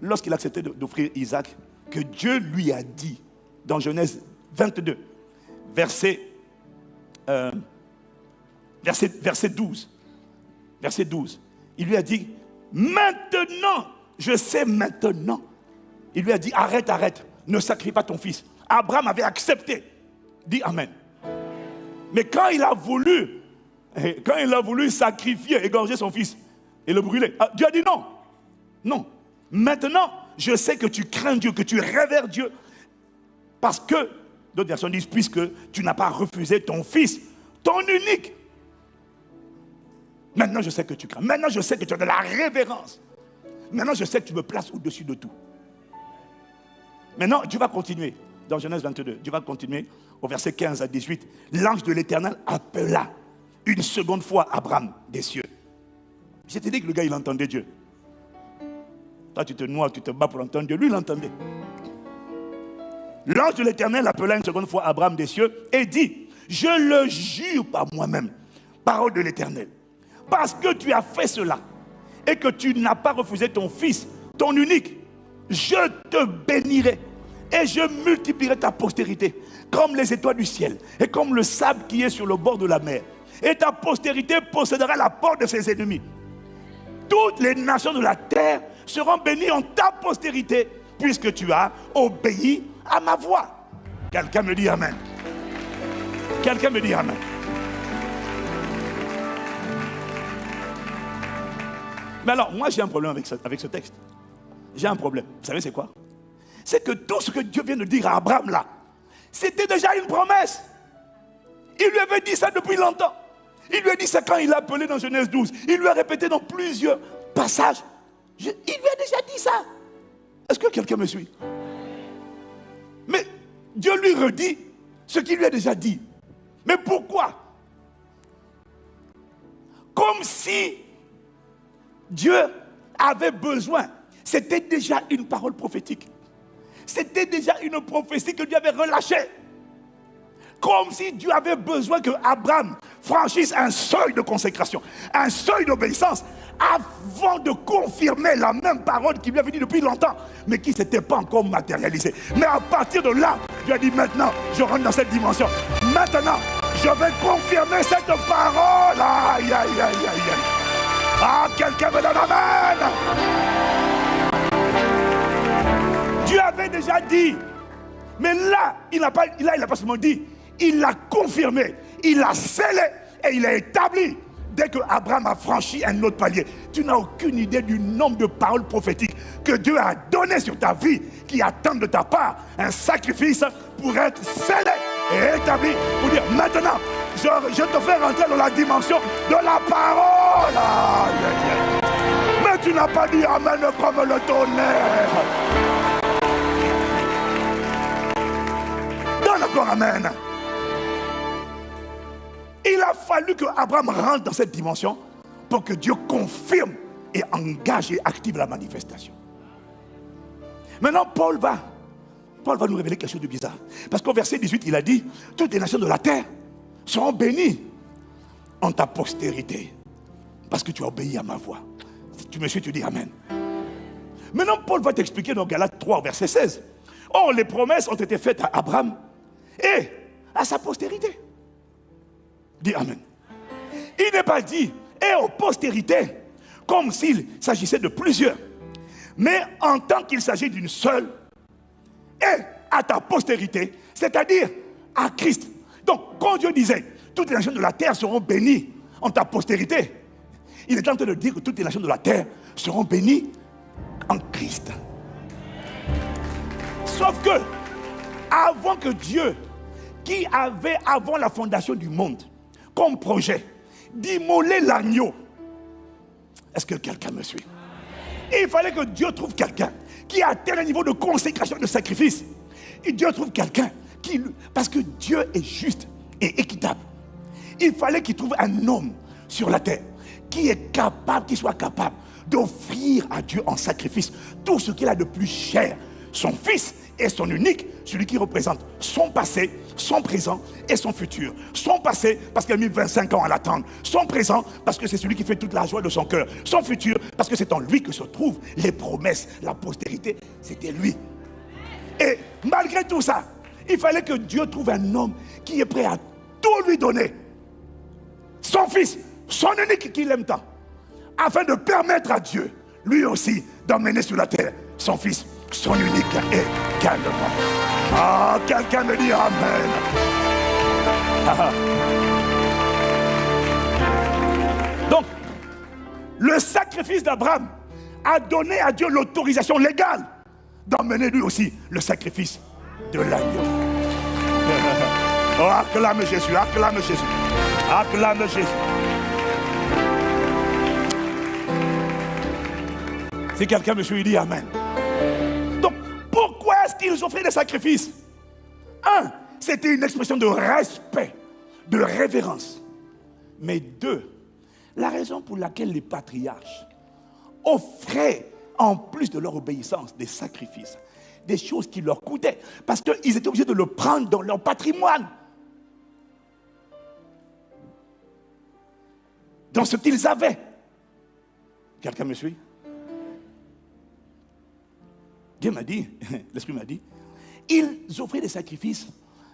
lorsqu'il a accepté d'offrir Isaac que Dieu lui a dit, dans Genèse 22, verset, euh, verset, verset 12, verset 12, il lui a dit, maintenant, je sais maintenant il lui a dit, arrête, arrête, ne sacrifie pas ton fils. Abraham avait accepté. Dit Amen. Mais quand il a voulu, eh, quand il sacrifier, égorger son fils et le brûler, ah, Dieu a dit non. Non. Maintenant, je sais que tu crains Dieu, que tu révères Dieu. Parce que, d'autres versions disent, puisque tu n'as pas refusé ton fils, ton unique. Maintenant, je sais que tu crains. Maintenant, je sais que tu as de la révérence. Maintenant, je sais que tu me places au-dessus de tout. Maintenant, Dieu va continuer. Dans Genèse 22, Dieu va continuer au verset 15 à 18. L'ange de l'Éternel appela une seconde fois Abraham des cieux. Je t'ai dit que le gars, il entendait Dieu. Toi, tu te noies, tu te bats pour entendre Dieu. Lui, il entendait. L'ange de l'Éternel appela une seconde fois Abraham des cieux et dit, je le jure par moi-même, parole de l'Éternel, parce que tu as fait cela et que tu n'as pas refusé ton fils, ton unique, je te bénirai et je multiplierai ta postérité comme les étoiles du ciel et comme le sable qui est sur le bord de la mer. Et ta postérité possédera la porte de ses ennemis. Toutes les nations de la terre seront bénies en ta postérité puisque tu as obéi à ma voix. Quelqu'un me dit Amen. Quelqu'un me dit Amen. Mais alors, moi j'ai un problème avec avec ce texte j'ai un problème. Vous savez c'est quoi? C'est que tout ce que Dieu vient de dire à Abraham là, c'était déjà une promesse. Il lui avait dit ça depuis longtemps. Il lui a dit ça quand il l'a appelé dans Genèse 12. Il lui a répété dans plusieurs passages. il lui a déjà dit ça. Est-ce que quelqu'un me suit? Mais Dieu lui redit ce qu'il lui a déjà dit. Mais pourquoi? Comme si Dieu avait besoin c'était déjà une parole prophétique. C'était déjà une prophétie que Dieu avait relâchée. Comme si Dieu avait besoin que Abraham franchisse un seuil de consécration, un seuil d'obéissance, avant de confirmer la même parole qui lui avait dit depuis longtemps, mais qui ne s'était pas encore matérialisée. Mais à partir de là, Dieu a dit maintenant, je rentre dans cette dimension. Maintenant, je vais confirmer cette parole. Aïe, aïe, aïe, aïe. Ah, quelqu'un me donne Amen. Dieu avait déjà dit. Mais là, il n'a pas, il pas seulement dit, il l'a confirmé, il l'a scellé et il l'a établi. Dès que Abraham a franchi un autre palier, tu n'as aucune idée du nombre de paroles prophétiques que Dieu a données sur ta vie qui attendent de ta part un sacrifice pour être scellé et établi. Pour dire maintenant, je, je te fais rentrer dans la dimension de la parole. Mais tu n'as pas dit Amen comme le tonnerre. Amen. Il a fallu que Abraham rentre dans cette dimension pour que Dieu confirme et engage et active la manifestation. Maintenant, Paul va, Paul va nous révéler quelque chose de bizarre. Parce qu'au verset 18, il a dit, toutes les nations de la terre seront bénies en ta postérité. Parce que tu as obéi à ma voix. Tu me suis, tu dis Amen. Maintenant, Paul va t'expliquer dans Galates 3, verset 16. Or, les promesses ont été faites à Abraham et à sa postérité. Dis Amen. Il n'est pas dit et aux postérités, comme s'il s'agissait de plusieurs, mais en tant qu'il s'agit d'une seule, et à ta postérité, c'est-à-dire à Christ. Donc, quand Dieu disait, toutes les nations de la terre seront bénies en ta postérité, il est en train de dire que toutes les nations de la terre seront bénies en Christ. Sauf que, avant que Dieu, avait avant la fondation du monde, comme projet, d'immoler l'agneau, est-ce que quelqu'un me suit? Il fallait que Dieu trouve quelqu'un qui a tel niveau de consécration de sacrifice. Et Dieu trouve quelqu'un qui... Parce que Dieu est juste et équitable. Il fallait qu'il trouve un homme sur la terre qui est capable, qui soit capable d'offrir à Dieu en sacrifice tout ce qu'il a de plus cher, son fils et son unique, celui qui représente son passé, son présent et son futur. Son passé, parce qu'il a mis 25 ans à l'attendre. Son présent, parce que c'est celui qui fait toute la joie de son cœur. Son futur, parce que c'est en lui que se trouvent les promesses, la postérité. C'était lui. Et malgré tout ça, il fallait que Dieu trouve un homme qui est prêt à tout lui donner. Son fils, son unique qu'il aime tant. Afin de permettre à Dieu, lui aussi, d'emmener sur la terre son fils son unique et calmement. Ah, quelqu'un me dit Amen. [LAUGHS] Donc, le sacrifice d'Abraham a donné à Dieu l'autorisation légale d'emmener lui aussi le sacrifice de l'agneau. [LAUGHS] Oh, acclame Jésus, acclame Jésus, acclame Jésus. Si quelqu'un me suit, dit Amen. Qu'ils offraient des sacrifices? Un, c'était une expression de respect, de révérence. Mais deux, la raison pour laquelle les patriarches offraient, en plus de leur obéissance, des sacrifices, des choses qui leur coûtaient, parce qu'ils étaient obligés de le prendre dans leur patrimoine. Dans ce qu'ils avaient. Quelqu'un me suit? Dieu m'a dit, [LAUGHS] l'Esprit m'a dit, ils offraient des sacrifices,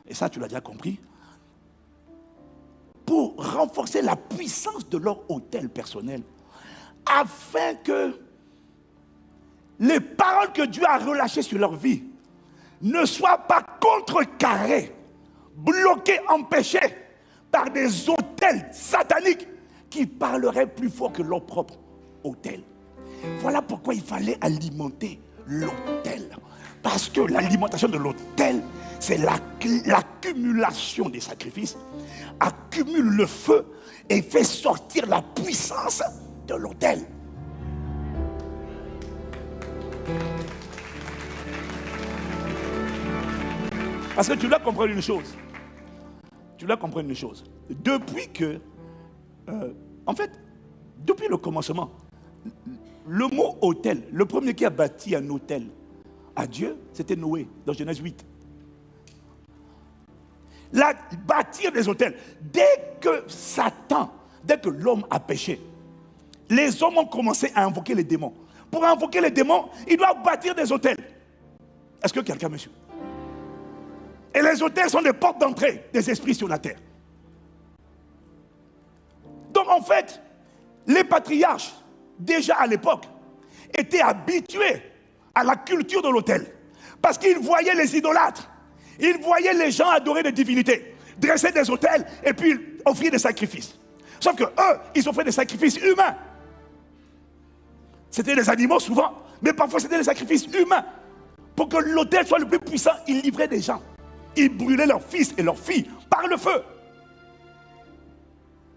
et ça tu l'as déjà compris, pour renforcer la puissance de leur hôtel personnel, afin que les paroles que Dieu a relâchées sur leur vie ne soient pas contrecarrées, bloquées, empêchées par des hôtels sataniques qui parleraient plus fort que leur propre hôtel. Voilà pourquoi il fallait alimenter l'autel. Parce que l'alimentation de l'autel, c'est l'accumulation des sacrifices, accumule le feu et fait sortir la puissance de l'autel. Parce que tu dois comprendre une chose. Tu dois comprendre une chose. Depuis que, euh, en fait, depuis le commencement, le mot hôtel, le premier qui a bâti un hôtel à Dieu, c'était Noé, dans Genèse 8. La, bâtir des hôtels. Dès que Satan, dès que l'homme a péché, les hommes ont commencé à invoquer les démons. Pour invoquer les démons, ils doivent bâtir des hôtels. Est-ce que quelqu'un me suit? Et les hôtels sont des portes d'entrée des esprits sur la terre. Donc en fait, les patriarches, déjà à l'époque, étaient habitués à la culture de l'autel. Parce qu'ils voyaient les idolâtres. Ils voyaient les gens adorer des divinités, dresser des autels et puis offrir des sacrifices. Sauf que eux, ils offraient des sacrifices humains. C'était des animaux souvent, mais parfois c'était des sacrifices humains. Pour que l'autel soit le plus puissant, ils livraient des gens. Ils brûlaient leurs fils et leurs filles par le feu.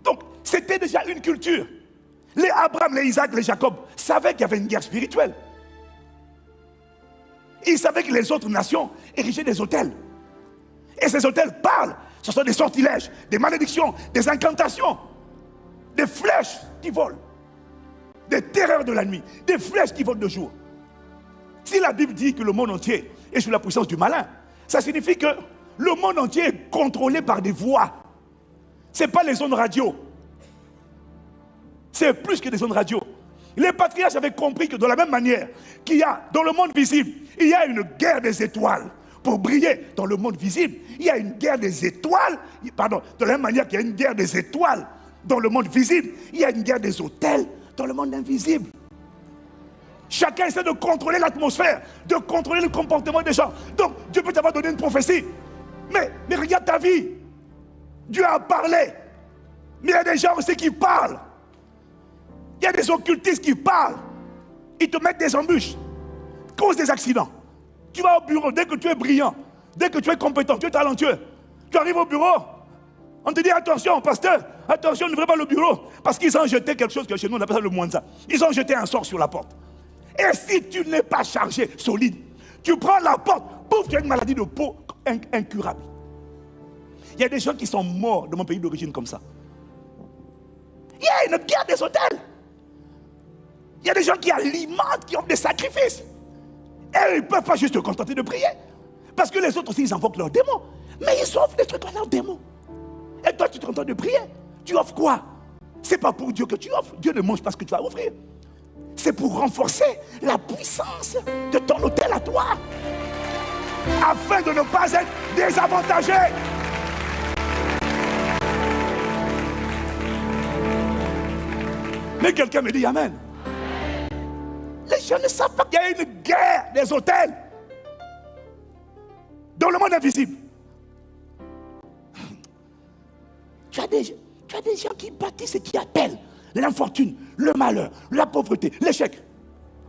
Donc, c'était déjà une culture. Les Abraham, les Isaac, les Jacob savaient qu'il y avait une guerre spirituelle. Ils savaient que les autres nations érigeaient des hôtels. Et ces hôtels parlent. Ce sont des sortilèges, des malédictions, des incantations, des flèches qui volent, des terreurs de la nuit, des flèches qui volent de jour. Si la Bible dit que le monde entier est sous la puissance du malin, ça signifie que le monde entier est contrôlé par des voix. Ce n'est pas les zones radio. C'est plus que des zones radio. Les patriarches avaient compris que de la même manière qu'il y a dans le monde visible, il y a une guerre des étoiles pour briller dans le monde visible. Il y a une guerre des étoiles, pardon, de la même manière qu'il y a une guerre des étoiles dans le monde visible, il y a une guerre des hôtels dans le monde invisible. Chacun essaie de contrôler l'atmosphère, de contrôler le comportement des gens. Donc, Dieu peut t'avoir donné une prophétie. Mais, mais regarde ta vie. Dieu a parlé. Mais il y a des gens aussi qui parlent. Il y a des occultistes qui parlent. Ils te mettent des embûches, causent des accidents. Tu vas au bureau, dès que tu es brillant, dès que tu es compétent, tu es talentueux, tu arrives au bureau, on te dit attention, pasteur, attention, n'ouvrez pas le bureau. Parce qu'ils ont jeté quelque chose que chez nous on appelle ça le moinza. Ils ont jeté un sort sur la porte. Et si tu n'es pas chargé, solide, tu prends la porte, pouf, tu as une maladie de peau incurable. Il y a des gens qui sont morts de mon pays d'origine comme ça. Il y a une guerre des hôtels. Il y a des gens qui alimentent, qui ont des sacrifices. Et ils ne peuvent pas juste se contenter de prier. Parce que les autres aussi, ils invoquent leurs démons. Mais ils offrent des trucs à leurs démons. Et toi, tu te contentes de prier. Tu offres quoi? C'est pas pour Dieu que tu offres. Dieu ne mange pas ce que tu vas offrir. C'est pour renforcer la puissance de ton hôtel à toi. Afin de ne pas être désavantagé. Mais quelqu'un me dit Amen. Gens ne savent pas qu'il y a une guerre des hôtels dans le monde invisible. Tu as des, tu as des gens qui bâtissent et qui appellent l'infortune, le malheur, la pauvreté, l'échec.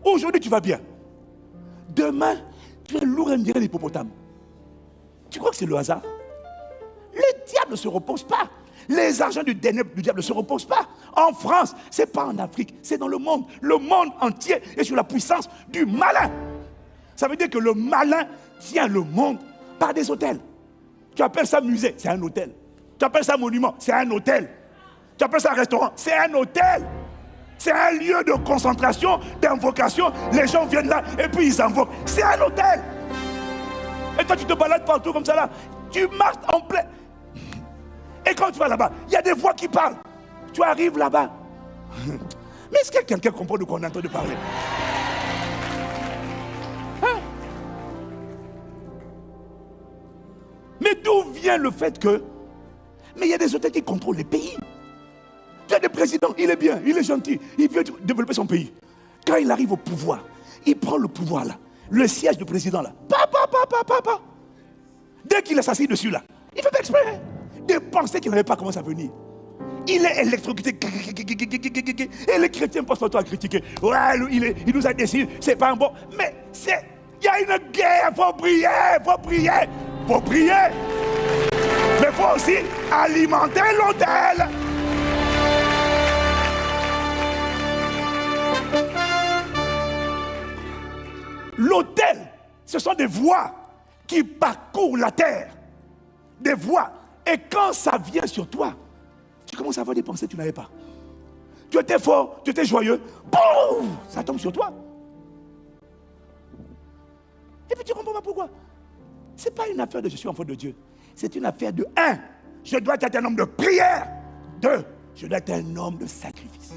Aujourd'hui, tu vas bien. Demain, tu es lourd et l'hippopotame. Tu crois que c'est le hasard? Le diable ne se repose pas. Les argents du, diable ne se reposent pas. En France, ce n'est pas en Afrique, c'est dans le monde. Le monde entier est sous la puissance du malin. Ça veut dire que le malin tient le monde par des hôtels. Tu appelles ça musée, c'est un hôtel. Tu appelles ça monument, c'est un hôtel. Tu appelles ça restaurant, c'est un hôtel. C'est un lieu de concentration, d'invocation. Les gens viennent là et puis ils invoquent. C'est un hôtel. Et toi, tu te balades partout comme ça là. Tu marches en plein. Et quand tu vas là-bas, il y a des voix qui parlent. Tu arrives là-bas. [LAUGHS] Mais est-ce que quelqu'un comprend de quoi on est en train de parler? Hein? Mais d'où vient le fait que. Mais il y a des hôtels qui contrôlent les pays. Tu as des présidents, il est bien, il est gentil, il veut développer son pays. Quand il arrive au pouvoir, il prend le pouvoir là, le siège du président là. Papa, papa, papa. Dès qu'il est assis dessus là, il fait pas exprès des pensées qu'il n'avait pas commencé à venir. Il est électrocuté. Et les chrétiens passent toi à critiquer. Ouais, il, nous a décidé, c'est pas un bon. Mais. Il y a une guerre, il faut prier, il faut prier, il faut prier. Mais il faut aussi alimenter l'hôtel. L'hôtel, ce sont des voies qui parcourent la terre. Des voies et quand ça vient sur toi, tu commences à avoir des pensées que tu n'avais pas. Tu étais fort, tu étais joyeux, boum, ça tombe sur toi. Et puis tu comprends pas pourquoi. Ce n'est pas une affaire de je suis enfant de Dieu. C'est une affaire de un, je dois être un homme de prière. Deux, je dois être un homme de sacrifice.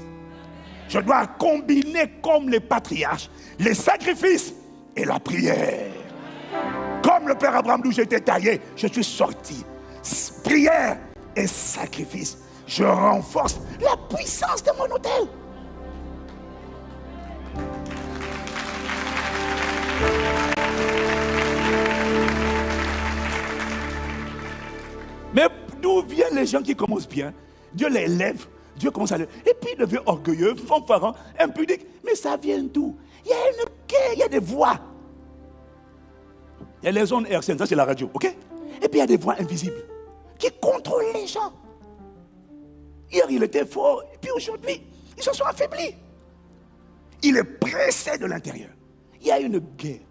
Je dois combiner comme les patriarches les sacrifices et la prière. Comme le Père Abraham d'où j'étais taillé, je suis sorti prière et sacrifice. Je renforce la puissance de mon hôtel. Mais d'où viennent les gens qui commencent bien? Dieu les lève, Dieu commence à les... Et puis il devient orgueilleux, fanfaron, impudique. Mais ça vient d'où? Il y a une il y a des voix. Il y a les zones RCN, ça c'est la radio, ok? Et puis il y a des voix invisibles qui contrôle les gens. Hier, il était fort, et puis aujourd'hui, ils se sont affaiblis. Il est pressé de l'intérieur. Il y a une guerre.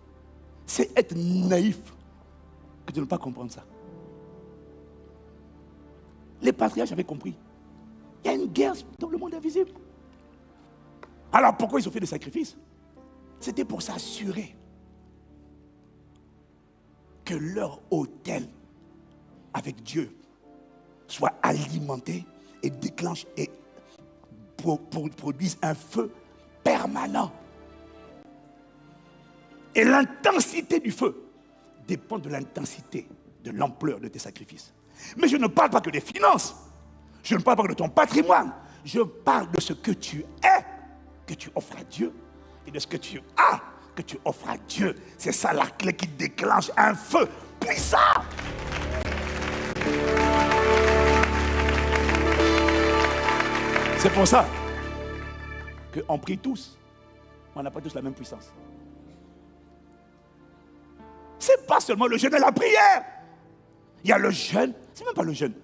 C'est être naïf que de ne pas comprendre ça. Les patriarches avaient compris. Il y a une guerre dans le monde invisible. Alors pourquoi ils ont fait des sacrifices? C'était pour s'assurer que leur hôtel avec Dieu soit alimenté et déclenche et produise un feu permanent. Et l'intensité du feu dépend de l'intensité, de l'ampleur de tes sacrifices. Mais je ne parle pas que des finances. Je ne parle pas de ton patrimoine. Je parle de ce que tu es, que tu offres à Dieu, et de ce que tu as, que tu offres à Dieu. C'est ça la clé qui déclenche un feu puissant. C'est pour ça qu'on prie tous, on n'a pas tous la même puissance. C'est pas seulement le jeûne et la prière. Il y a le jeûne, c'est même pas le jeûne.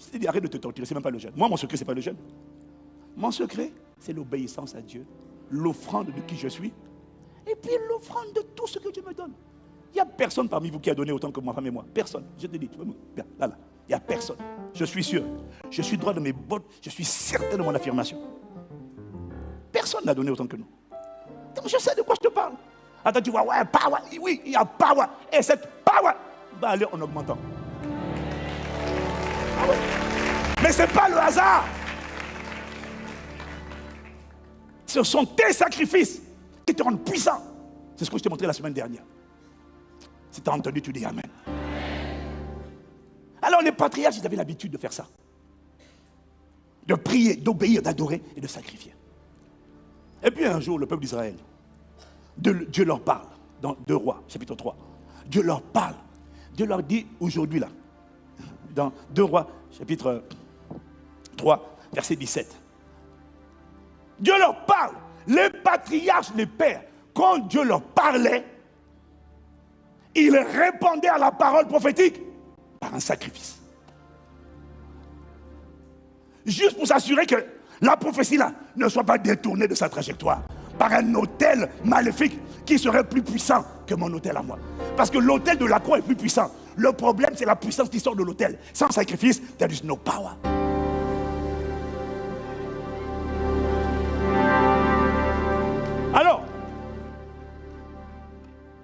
Si tu arrête de te torturer, c'est même pas le jeûne. Moi, mon secret, c'est pas le jeûne. Mon secret, c'est l'obéissance à Dieu, l'offrande de qui je suis, et puis l'offrande de tout ce que Dieu me donne. Il n'y a personne parmi vous qui a donné autant que moi, femme et moi. Personne. Je te dis, là, là. Il n'y a personne. Je suis sûr. Je suis droit de mes bottes. Je suis certain de mon affirmation. Personne n'a donné autant que nous. Donc je sais de quoi je te parle. Attends, tu vois, ouais, power. Oui, il y a power. Et cette power va aller en augmentant. Ah Mais ce n'est pas le hasard. Ce sont tes sacrifices qui te rendent puissant. C'est ce que je t'ai montré la semaine dernière. Si tu as entendu, tu dis Amen. Alors les patriarches, ils avaient l'habitude de faire ça. De prier, d'obéir, d'adorer et de sacrifier. Et puis un jour, le peuple d'Israël, Dieu leur parle dans 2 Rois, chapitre 3. Dieu leur parle. Dieu leur dit aujourd'hui là, dans 2 Rois, chapitre 3, verset 17. Dieu leur parle. Les patriarches, les pères, quand Dieu leur parlait, ils répondaient à la parole prophétique un sacrifice. Juste pour s'assurer que la prophétie là ne soit pas détournée de sa trajectoire par un hôtel maléfique qui serait plus puissant que mon hôtel à moi. Parce que l'hôtel de la croix est plus puissant. Le problème, c'est la puissance qui sort de l'hôtel. Sans sacrifice, there is no power. Alors,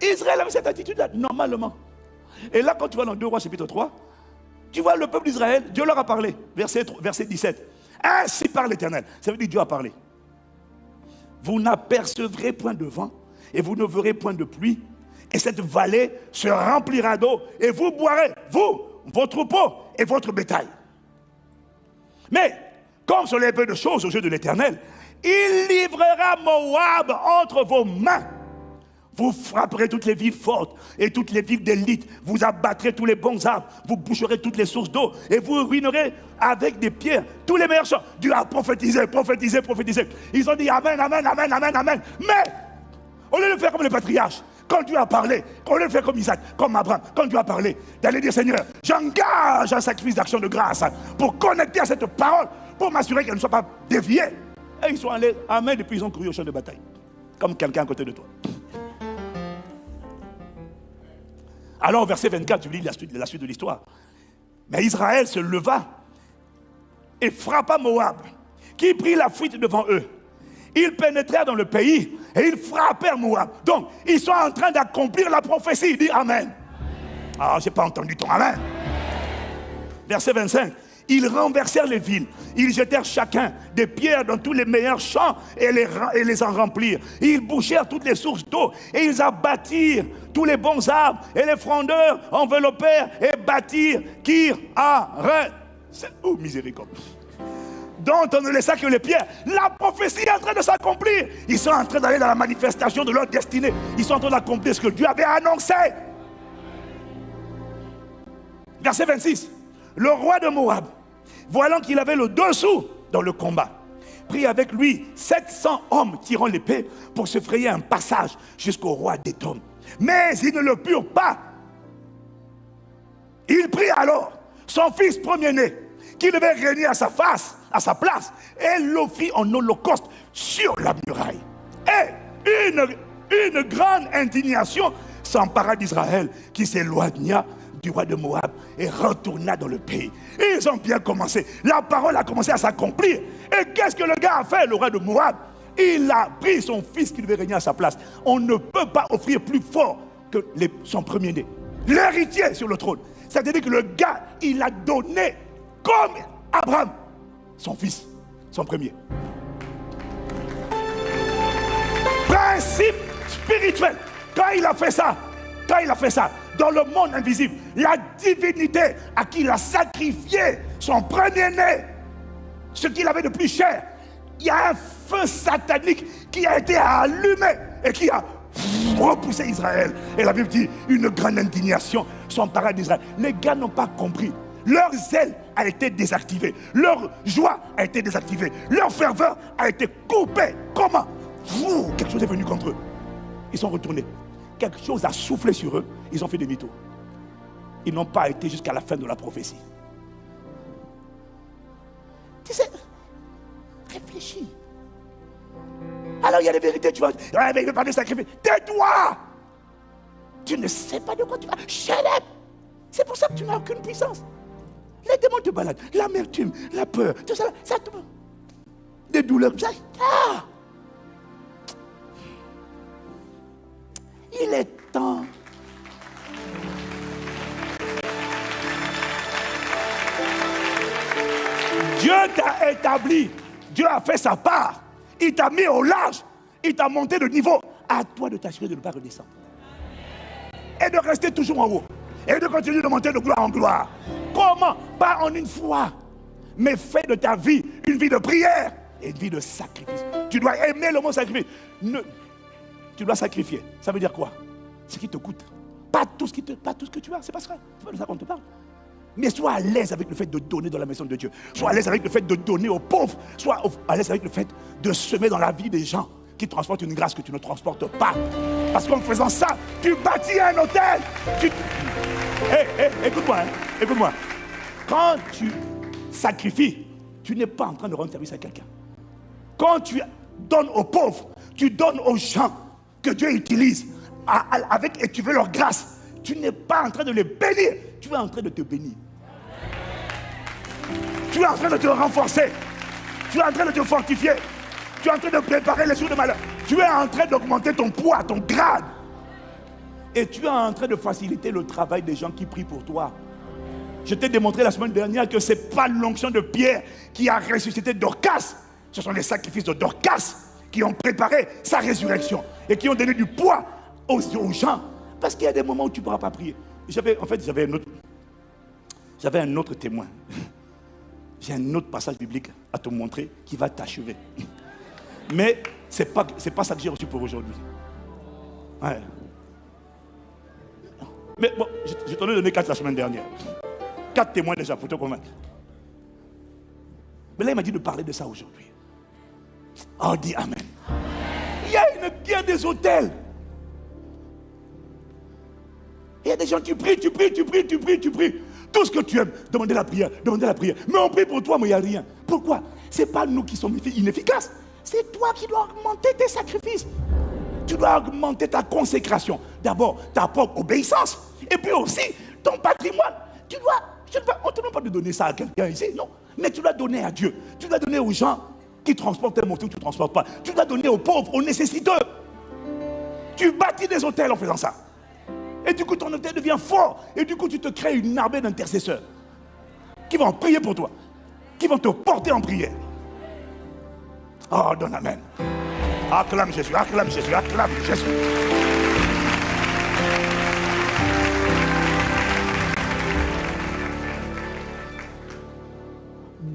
Israël avait cette attitude-là, normalement. Et là, quand tu vas dans 2 Rois chapitre 3, tu vois le peuple d'Israël, Dieu leur a parlé. Verset, verset 17. Ainsi parle l'Éternel. Ça veut dire Dieu a parlé. Vous n'apercevrez point de vent et vous ne verrez point de pluie. Et cette vallée se remplira d'eau et vous boirez, vous, vos troupeaux et votre bétail. Mais, comme sur les peu de choses aux yeux de l'Éternel, il livrera Moab entre vos mains vous frapperez toutes les villes fortes et toutes les villes d'élite. Vous abattrez tous les bons arbres. Vous boucherez toutes les sources d'eau. Et vous ruinerez avec des pierres tous les meilleurs champs. Dieu a prophétisé, prophétisé, prophétisé. Ils ont dit Amen, Amen, Amen, Amen, Amen. Mais, au lieu de faire comme les patriarches, quand Dieu a parlé, lieu de faire comme Isaac, comme Abraham, quand Dieu a parlé, d'aller dire Seigneur, j'engage un sacrifice d'action de grâce pour connecter à cette parole, pour m'assurer qu'elle ne soit pas déviée. Et ils sont allés, Amen, et puis ils ont couru au champ de bataille. Comme quelqu'un à côté de toi. Alors, verset 24, tu lis la suite, de l'histoire. Mais Israël se leva et frappa Moab, qui prit la fuite devant eux. Ils pénétrèrent dans le pays et ils frappèrent Moab. Donc, ils sont en train d'accomplir la prophétie. Dis Amen. Ah, je n'ai pas entendu ton Amen. Verset 25. Ils renversèrent les villes. Ils jetèrent chacun des pierres dans tous les meilleurs champs et les, en remplirent. Ils bouchèrent toutes les sources d'eau et ils abattirent tous les bons arbres et les frondeurs enveloppèrent et bâtirent Kir C'est Oh, miséricorde dont on ne laissa que les pierres. La prophétie est en train de s'accomplir. Ils sont en train d'aller dans la manifestation de leur destinée. Ils sont en train d'accomplir ce que Dieu avait annoncé. Verset 26. Le roi de Moab, voyant qu'il avait le dessous dans le combat, prit avec lui 700 hommes tirant l'épée pour se frayer un passage jusqu'au roi d'Édom. Mais ils ne le purent pas. Il prit alors son fils premier-né, qui devait régner à sa face, à sa place, et l'offrit en holocauste sur la muraille. Et une grande indignation s'empara d'Israël, qui s'éloigna du roi de Moab et retourna dans le pays. ils ont bien commencé. La parole a commencé à s'accomplir. Et qu'est-ce que le gars a fait, le roi de Moab? Il a pris son fils qui devait régner à sa place. On ne peut pas offrir plus fort que son premier-né. L'héritier sur le trône. C'est-à-dire que le gars, il a donné comme Abraham, son fils, son premier. spirituel. Quand il a fait ça, il a fait ça, dans le monde invisible, la divinité à qui il a sacrifié son premier-né, ce qu'il avait de plus cher, il y a un feu satanique qui a été allumé et qui a repoussé Israël. Et la Bible dit, une grande indignation s'empara d'Israël. Les gars n'ont pas compris. Leur zèle a été désactivé. Leur joie a été désactivée. Leur ferveur a été coupée. Comment? Quelque chose est venu contre eux. Ils sont retournés. Quelque chose a soufflé sur eux. Ils ont fait des mythos. Ils n'ont pas été jusqu'à la fin de la prophétie. Tu sais, réfléchis. Alors il y a des vérités, tu vas. Ouais, mais il veut pas de sacrifice. Tais-toi Tu ne sais pas de quoi tu vas. Up C'est pour ça que tu n'as aucune puissance. Les démons te baladent. L'amertume, la peur, tout ça, ça te... Des douleurs. Ah Il est temps. Dieu t'a établi. Dieu a fait sa part. Il t'a mis au large. Il t'a monté de niveau. À toi de t'assurer de ne pas redescendre. Et de rester toujours en haut. Et de continuer de monter de gloire en gloire. Comment? Pas en une fois. Mais fais de ta vie une vie de prière et une vie de sacrifice. Tu dois aimer le mot sacrifice. Tu dois sacrifier. Ça veut dire quoi? Ce qui te coûte. Pas tout ce, qui te, pas tout ce que tu as. C'est pas ça. C'est pas de ça qu'on te parle. Mais sois à l'aise avec le fait de donner dans la maison de Dieu. Sois à l'aise avec le fait de donner aux pauvres. Sois à l'aise avec le fait de semer dans la vie des gens qui transportent une grâce que tu ne transportes pas. Parce qu'en faisant ça, tu bâtis un hôtel. Tu... écoute-moi, hein. écoute-moi. Quand tu sacrifies, tu n'es pas en train de rendre service à quelqu'un. Quand tu donnes aux pauvres, tu donnes aux gens que Dieu utilise avec et tu veux leur grâce. Tu n'es pas en train de les bénir, tu es en train de te bénir. Tu es en train de te renforcer. Tu es en train de te fortifier. Tu es en train de préparer les jours de malheur. Tu es en train d'augmenter ton poids, ton grade. Et tu es en train de faciliter le travail des gens qui prient pour toi. Je t'ai démontré la semaine dernière que ce n'est pas l'onction de Pierre qui a ressuscité Dorcas. Ce sont les sacrifices de Dorcas qui ont préparé sa résurrection et qui ont donné du poids aux, gens. Parce qu'il y a des moments où tu ne pourras pas prier. en fait, j'avais un autre, un autre témoin. J'ai un autre passage biblique à te montrer qui va t'achever. Mais ce n'est pas, pas ça que j'ai reçu pour aujourd'hui. Mais bon, je, t'en ai donné quatre la semaine dernière. Quatre témoins déjà pour te convaincre. Mais là, il m'a dit de parler de ça aujourd'hui. Oh, dis Amen. Une guerre des hôtels. Il y a des gens, tu pries, tu pries, tu pries, tu pries, tu pries. Tout ce que tu aimes, demandez la prière, demandez la prière. Mais on prie pour toi, mais il n'y a rien. Pourquoi? Ce n'est pas nous qui sommes inefficaces. C'est toi qui dois augmenter tes sacrifices. Tu dois augmenter ta consécration. D'abord, ta propre obéissance. Et puis aussi, ton patrimoine. Tu dois, je ne on ne te demande pas de donner ça à quelqu'un ici, non. Mais tu dois donner à Dieu. Tu dois donner aux gens qui transportent tes motos, tu ne transportes pas. Tu dois donner aux pauvres, aux nécessiteux. Tu bâtis des hôtels en faisant ça. Et du coup, ton hôtel devient fort. Et du coup, tu te crées une armée d'intercesseurs qui vont prier pour toi, qui vont te porter en prière. Oh, donne Amen. Acclame Jésus, acclame Jésus, acclame Jésus.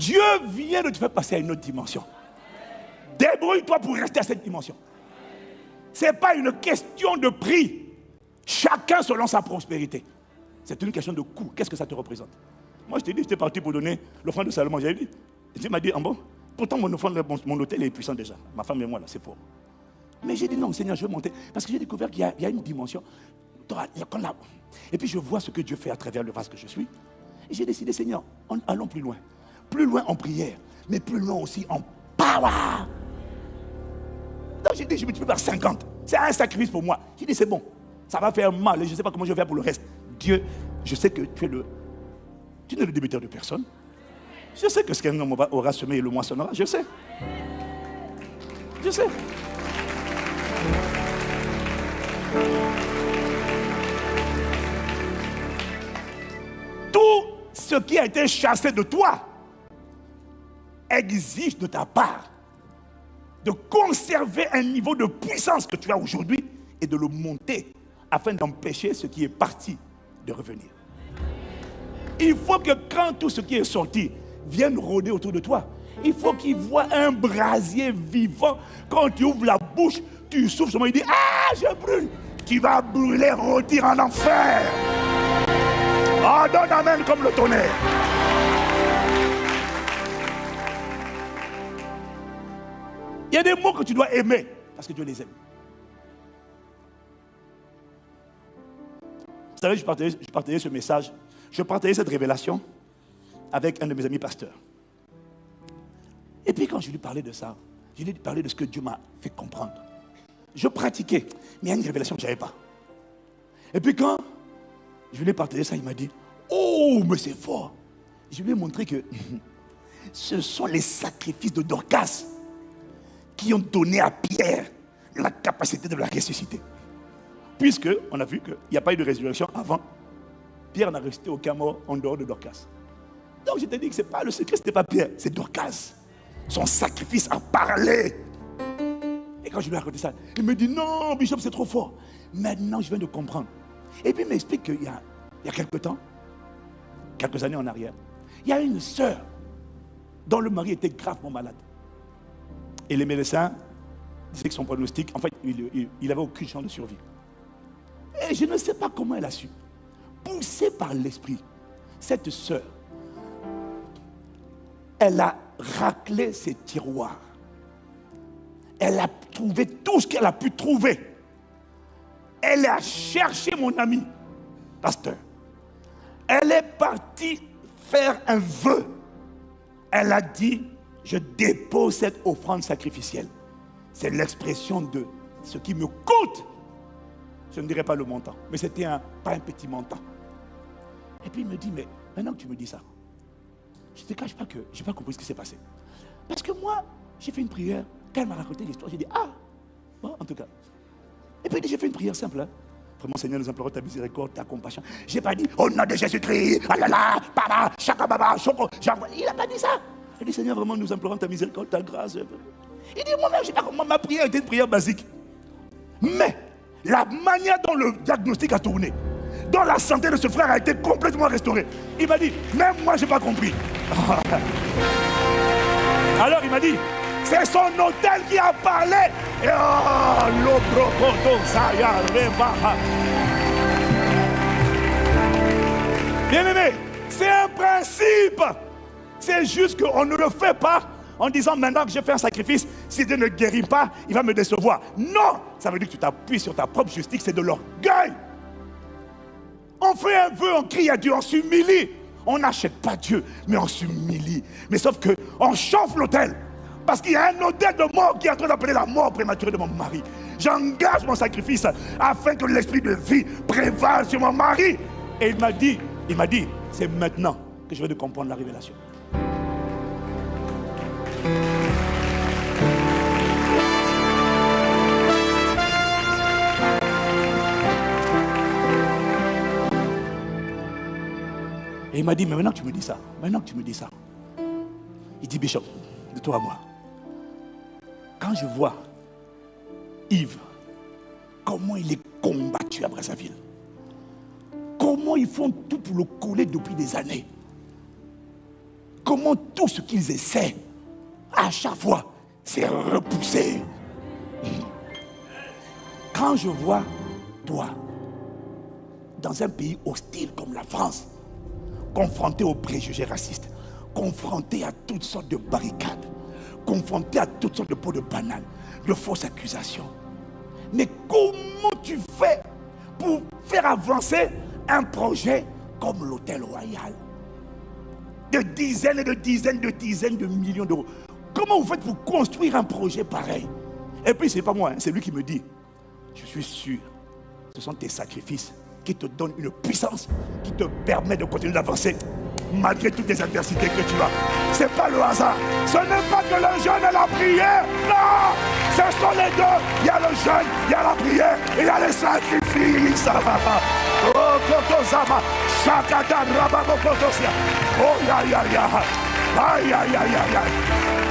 Dieu vient de te faire passer à une autre dimension. Débrouille-toi pour rester à cette dimension. Ce n'est pas une question de prix. Chacun selon sa prospérité. C'est une question de coût. Qu'est-ce que ça te représente? Moi, je t'ai dit, j'étais parti pour donner l'offrande de Salomon. J'avais dit, Dieu m'a dit, en bon, pourtant mon offrande, mon, hôtel est puissant déjà. Ma femme et moi, là, c'est fort. Mais j'ai dit, non, Seigneur, je veux monter. Parce que j'ai découvert qu'il y, a une dimension. Et puis je vois ce que Dieu fait à travers le vase que je suis. Et j'ai décidé, Seigneur, allons plus loin. Plus loin en prière, mais plus loin aussi en power. Donc j'ai dit, je multiplie par 50. C'est un sacrifice pour moi. J'ai dit, c'est bon. Ça va faire mal et je ne sais pas comment je vais faire pour le reste. Dieu, je sais que tu es le. Tu n'es le débiteur de personne. Je sais que ce qu'un homme aura semé, le moissonnera. Je sais. Je sais. Tout ce qui a été chassé de toi exige de ta part de conserver un niveau de puissance que tu as aujourd'hui et de le monter afin d'empêcher ce qui est parti de revenir. Il faut que quand tout ce qui est sorti vienne rôder autour de toi, il faut qu'il voit un brasier vivant. Quand tu ouvres la bouche, tu souffles seulement, il dit Ah, je brûle. Tu vas brûler, rôtir en enfer. Oh, donne Amen comme le tonnerre. Y a des mots que tu dois aimer parce que Dieu les aime. Vous savez, je partageais, ce message, je partageais cette révélation avec un de mes amis pasteurs. Et puis quand je lui parlais de ça, je lui parlais de ce que Dieu m'a fait comprendre. Je pratiquais, mais il y a une révélation que je n'avais pas. Et puis quand je lui ai partagé ça, il m'a dit, oh, mais c'est fort. Je lui ai montré que [LAUGHS] ce sont les sacrifices de Dorcas qui ont donné à Pierre la capacité de la ressusciter. Puisque on a vu qu'il n'y a pas eu de résurrection avant, Pierre n'a resté aucun mort en dehors de Dorcas. Donc je t'ai dit que pas le secret, ce n'était pas Pierre, c'est Dorcas. Son sacrifice a parlé. Et quand je lui ai raconté ça, il me dit non, Bishop, c'est trop fort. Maintenant, je viens de comprendre. Et puis il m'explique qu'il y a, il y a quelques temps, quelques années en arrière, il y a une sœur dont le mari était gravement malade. Et les médecins disaient que son pronostic, en fait, il n'avait aucune chance de survie. Et je ne sais pas comment elle a su. Poussée par l'esprit, cette sœur, elle a raclé ses tiroirs. Elle a trouvé tout ce qu'elle a pu trouver. Elle a cherché mon ami, pasteur. Elle est partie faire un vœu. Elle a dit, je dépose cette offrande sacrificielle. C'est l'expression de ce qui me coûte. Je ne dirais pas le montant, mais c'était pas un petit montant. Et puis il me dit, mais maintenant que tu me dis ça, je ne te cache pas que je n'ai pas compris ce qui s'est passé. Parce que moi, j'ai fait une prière. Quand elle m'a raconté l'histoire, j'ai dit, ah, bon, en tout cas. Et puis j'ai fait une prière simple. Hein. Vraiment, Seigneur, nous implorons ta miséricorde, ta compassion. Je n'ai pas dit, au nom de Jésus-Christ, ah là là, chaka baba. Il n'a pas dit ça. Il dit, Seigneur, vraiment, nous implorons ta miséricorde, ta grâce. Il dit, moi-même, je pas comment ma prière était une prière basique. Mais, la manière dont le diagnostic a tourné, dont la santé de ce frère a été complètement restaurée, il m'a dit, même moi, je n'ai pas compris. [LAUGHS] Alors, il m'a dit, c'est son hôtel qui a parlé. Et oh, Bien aimé, c'est un principe. C'est juste qu'on ne le fait pas en disant maintenant que j'ai fait un sacrifice, si Dieu ne guérit pas, il va me décevoir. Non, ça veut dire que tu t'appuies sur ta propre justice, c'est de l'orgueil. On fait un vœu, on crie à Dieu, on s'humilie. On n'achète pas Dieu, mais on s'humilie. Mais sauf que on chauffe l'autel. Parce qu'il y a un hôtel de mort qui est en train d'appeler la mort prématurée de mon mari. J'engage mon sacrifice afin que l'esprit de vie prévale sur mon mari. Et il m'a dit, il m'a dit, c'est maintenant que je vais de comprendre la révélation. Et il m'a dit, mais maintenant que tu me dis ça, maintenant que tu me dis ça, il dit, Bishop, de toi à moi, quand je vois Yves, comment il est combattu à Brazzaville, comment ils font tout pour le couler depuis des années, comment tout ce qu'ils essaient, à chaque fois, c'est repoussé. Quand je vois toi, dans un pays hostile comme la France, confronté aux préjugés racistes, confronté à toutes sortes de barricades, confronté à toutes sortes de pots de banane, de fausses accusations. Mais comment tu fais pour faire avancer un projet comme l'Hôtel Royal? De dizaines et de dizaines de dizaines de millions d'euros. Comment vous faites pour construire un projet pareil? Et puis, ce n'est pas moi, hein, c'est lui qui me dit, je suis sûr, ce sont tes sacrifices qui te donnent une puissance qui te permet de continuer d'avancer malgré toutes les adversités que tu as. Ce n'est pas le hasard. Ce n'est pas que le jeûne et la prière. Non, ce sont les deux. Il y a le jeûne, il y a la prière, il y a les sacrifices. Oh, Kotozama. Oh, ya. Aïe, aïe, aïe, aïe, aïe.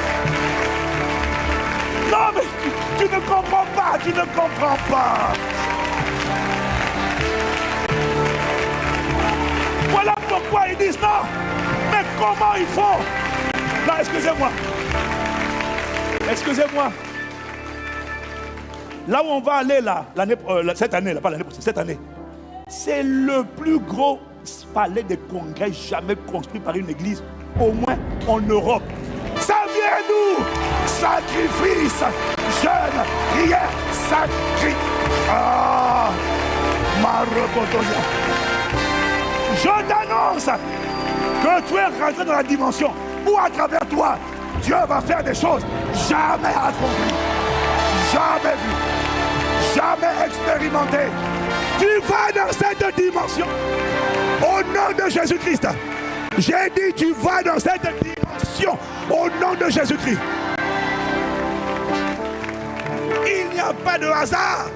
Non, mais tu, ne comprends pas. tu ne comprends pas. Voilà pourquoi ils disent non. Mais comment il faut? Là, excusez-moi. Excusez-moi. Là où on va aller là, euh, cette année, là, pas l'année prochaine, cette année, c'est le plus gros palais de congrès jamais construit par une église, au moins en Europe. Ça vient nous Sacrifice, jeûne, prière, sacrifice. Ah, Je t'annonce que tu es rentré dans la dimension où à travers toi, Dieu va faire des choses jamais accomplies, jamais vues, jamais expérimentées. Tu vas dans cette dimension. Au nom de Jésus-Christ. J'ai dit, tu vas dans cette dimension. Au nom de Jésus-Christ. Il n'y a pas de hasard.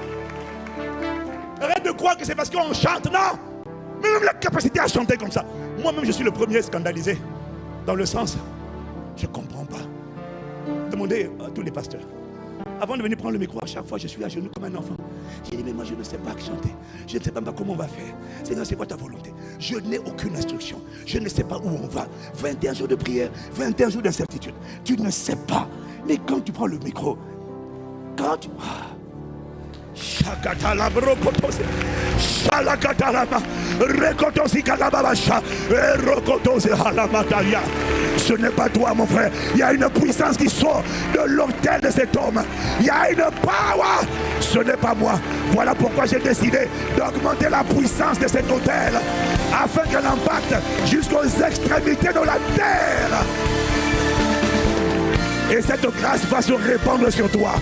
Arrête de croire que c'est parce qu'on chante, non. Même la capacité à chanter comme ça. Moi-même, je suis le premier scandalisé. Dans le sens, je ne comprends pas. Demandez à tous les pasteurs. Avant de venir prendre le micro, à chaque fois, je suis à genoux comme un enfant. J'ai dit, mais moi, je ne sais pas chanter. Je ne sais pas comment on va faire. Seigneur, c'est quoi ta volonté? Je n'ai aucune instruction. Je ne sais pas où on va. 21 jours de prière, 21 jours d'incertitude. Tu ne sais pas. Mais quand tu prends le micro, quand tu... Ah, ce n'est pas toi, mon frère. Il y a une puissance qui sort de l'hôtel de cet homme. Il y a une power. Ce n'est pas moi. Voilà pourquoi j'ai décidé d'augmenter la puissance de cet hôtel afin qu'elle impacte jusqu'aux extrémités de la terre. Et cette grâce va se répandre sur toi.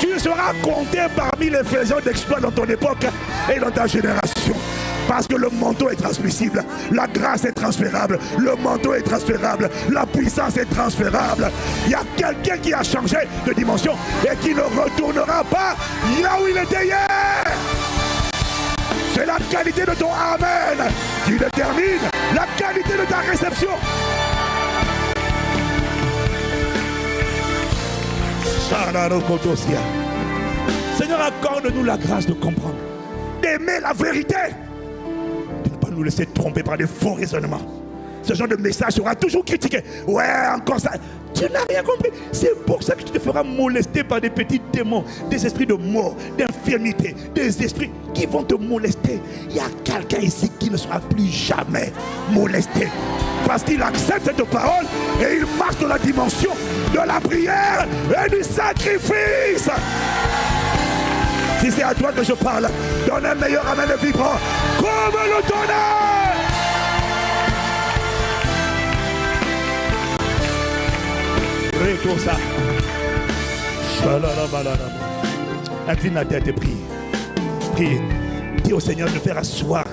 Tu seras compté parmi les faiseurs d'exploits dans ton époque et dans ta génération. Parce que le manteau est transmissible, la grâce est transférable, le manteau est transférable, la puissance est transférable. Il y a quelqu'un qui a changé de dimension et qui ne retournera pas là où il était hier. C'est la qualité de ton Amen qui détermine la qualité de ta réception. Seigneur, accorde-nous la grâce de comprendre, d'aimer la vérité, de ne pas nous laisser tromper par des faux raisonnements. Ce genre de message sera toujours critiqué. Ouais, encore ça. Tu n'as rien compris. C'est pour ça que tu te feras molester par des petits démons, des esprits de mort, d'infirmité, des esprits qui vont te molester. Il y a quelqu'un ici qui ne sera plus jamais molesté. Parce qu'il accepte cette parole et il marche dans la dimension de la prière et du sacrifice. Si c'est à toi que je parle, donne un meilleur amen vibrant comme le tonnerre. Ça. Incline la tête et prie. Prie. Dis au Seigneur de faire asseoir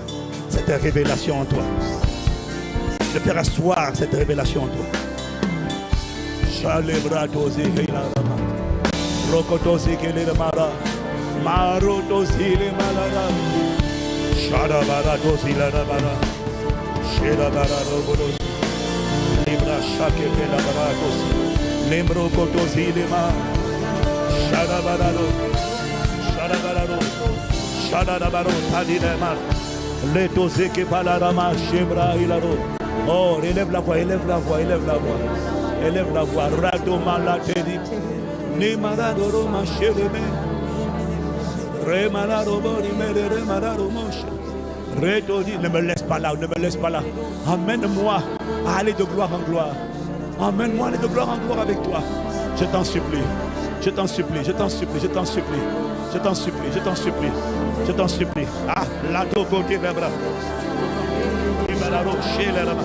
cette révélation en toi. De faire asseoir cette révélation en toi. Rokotosi kelere mara. Maro dosile malara. Shada bara dosila bara. Sheda bara rogodos. Libra shake pela bara dosi. Lembro kotosile ma. Shada bara do. Shada bara do. Shada bara tadine ma. Le dosé que palara ma shebra ilaro. Oh, élève la voix, élève la voix, élève la voix. Élève la voix. Rado malatedi. Ni maradoro ma shereme. Ne me laisse pas là, ne me laisse pas là. Amène-moi à aller de gloire en gloire. Aller de gloire en gloire avec toi. Je t'en supplie. Je t'en supplie, je t'en supplie, je t'en supplie. Je t'en supplie, je t'en supplie. Je t'en supplie. Ah, la côté les bras. Libéraro, chez les bras.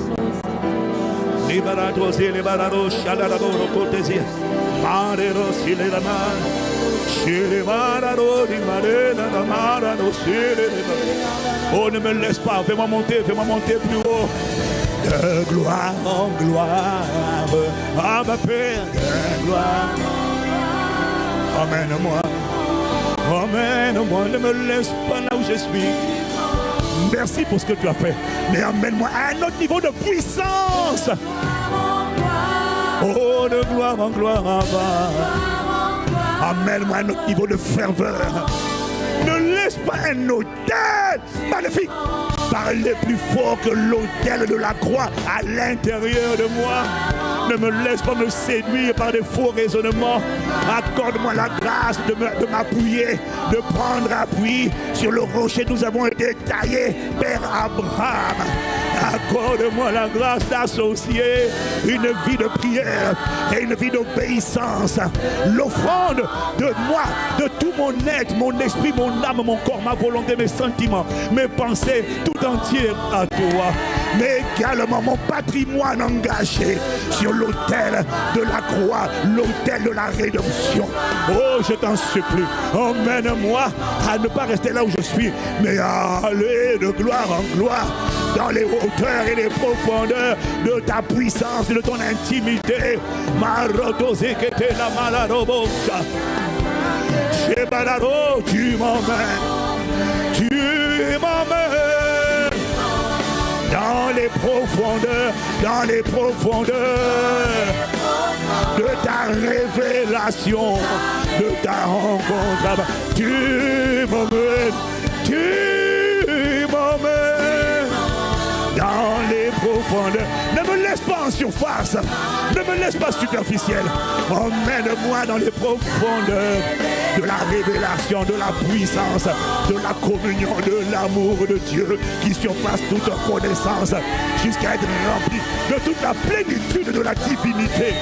Libérado, libérado, chalarado, côté. Marero, si les bras. Oh, ne me laisse pas, fais-moi monter, fais-moi monter plus haut. De gloire en gloire, à ma Père, de gloire. Emmène-moi, emmène-moi, ne me laisse pas là où je suis. Merci pour ce que tu as fait, mais emmène-moi à un autre niveau de puissance. Oh, de gloire en gloire, Amène-moi à notre niveau de ferveur. Ne laisse pas un hôtel magnifique parler plus fort que l'hôtel de la croix à l'intérieur de moi. Ne me laisse pas me séduire par des faux raisonnements. Accorde-moi la grâce de m'appuyer, de prendre appui sur le rocher. Nous avons été taillés, Père Abraham. Accorde-moi la grâce d'associer une vie de prière et une vie d'obéissance. L'offrande de moi, de tout mon être, mon esprit, mon âme, mon corps, ma volonté, mes sentiments, mes pensées, tout entier à toi. Mais également mon patrimoine engagé sur l'autel de la croix, l'autel de la rédemption. Oh, je t'en supplie, emmène-moi à ne pas rester là où je suis, mais à aller de gloire en gloire dans les hauteurs et les profondeurs de ta puissance et de ton intimité. Tu m'emmènes, tu m'emmènes dans les profondeurs, dans les profondeurs de ta révélation, de ta rencontre. Tu m'emmènes, tu Ne me laisse pas en surface. Ne me laisse pas superficiel. Emmène-moi dans les profondeurs de la révélation, de la puissance, de la communion, de l'amour de Dieu qui surpasse toute connaissance jusqu'à être rempli de toute la plénitude de la divinité.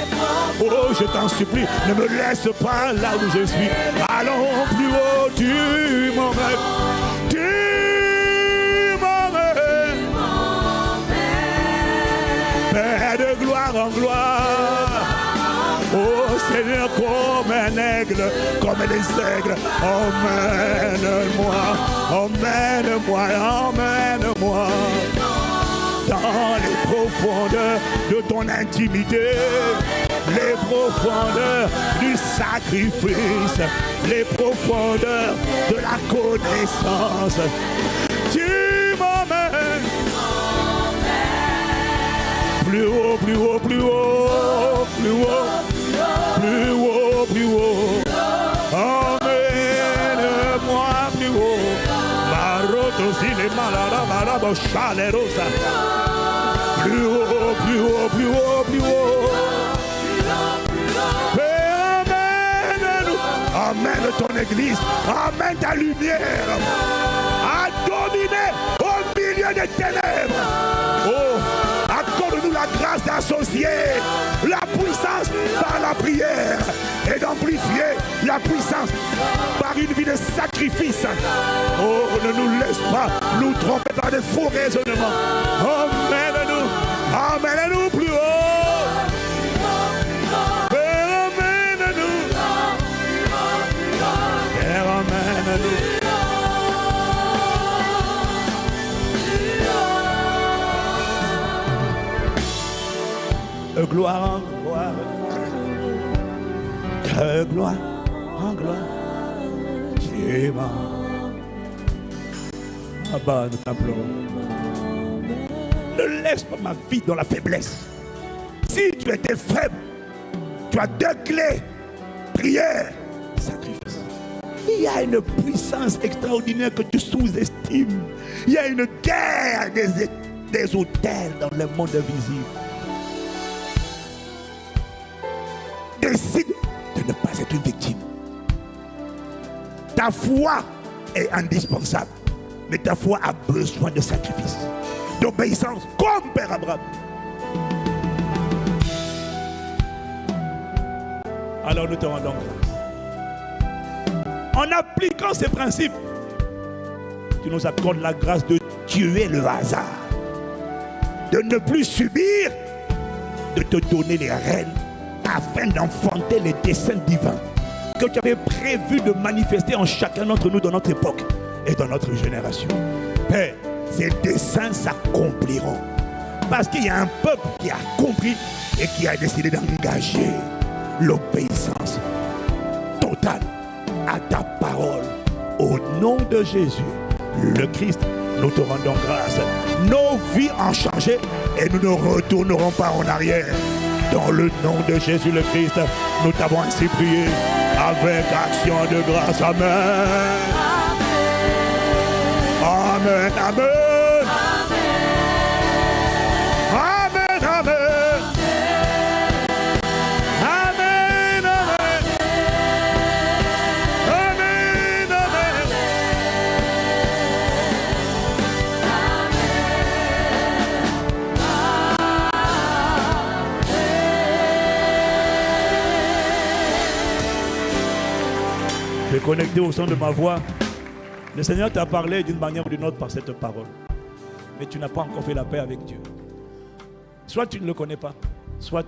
Oh, je t'en supplie, ne me laisse pas là où je suis. Allons plus haut, tu m'emmènes. Oh Seigneur, comme un aigle, comme les aigles, emmène-moi, emmène-moi, emmène-moi dans les profondeurs de ton intimité, les profondeurs du sacrifice, les profondeurs de la connaissance. Plus haut, plus haut, plus haut, plus haut, plus haut, plus haut. Emmène-moi plus haut. Maroto les malades, chalerosa. Plus haut, plus haut, plus haut, plus haut. Amène ton église. Amène ta lumière. À dominer au milieu des ténèbres. Oh d'associer la puissance par la prière et d'amplifier la puissance par une vie de sacrifice. Oh, ne nous laisse pas nous tromper par de faux raisonnements. Emmène-nous, emmène-nous plus de gloire en gloire, de gloire en gloire, tu Abba, nous t'implorons. Ne laisse pas ma vie dans la faiblesse. Si tu étais faible, tu as deux clés. Prière, sacrifice. Il y a une puissance extraordinaire que tu sous-estimes. Il y a une guerre des, des hôtels dans le monde invisible. Décide de ne pas être une victime. Ta foi est indispensable, mais ta foi a besoin de sacrifice, d'obéissance, comme Père Abraham. Alors nous te rendons grâce. En appliquant ces principes, tu nous accordes la grâce de tuer le hasard, de ne plus subir, de te donner les rênes afin d'enfanter les desseins divins que tu avais prévu de manifester en chacun d'entre nous dans notre époque et dans notre génération. Père, ces desseins s'accompliront. Parce qu'il y a un peuple qui a compris et qui a décidé d'engager l'obéissance totale à ta parole. Au nom de Jésus, le Christ, nous te rendons grâce. Nos vies ont changé et nous ne retournerons pas en arrière. Dans le nom de Jésus le Christ, nous t'avons ainsi prié. avec action de grâce. Amen. Amen. Amen. Connecté au son de ma voix, le Seigneur t'a parlé d'une manière ou d'une autre par cette parole. Mais tu n'as pas encore fait la paix avec Dieu. Soit tu ne le connais pas, soit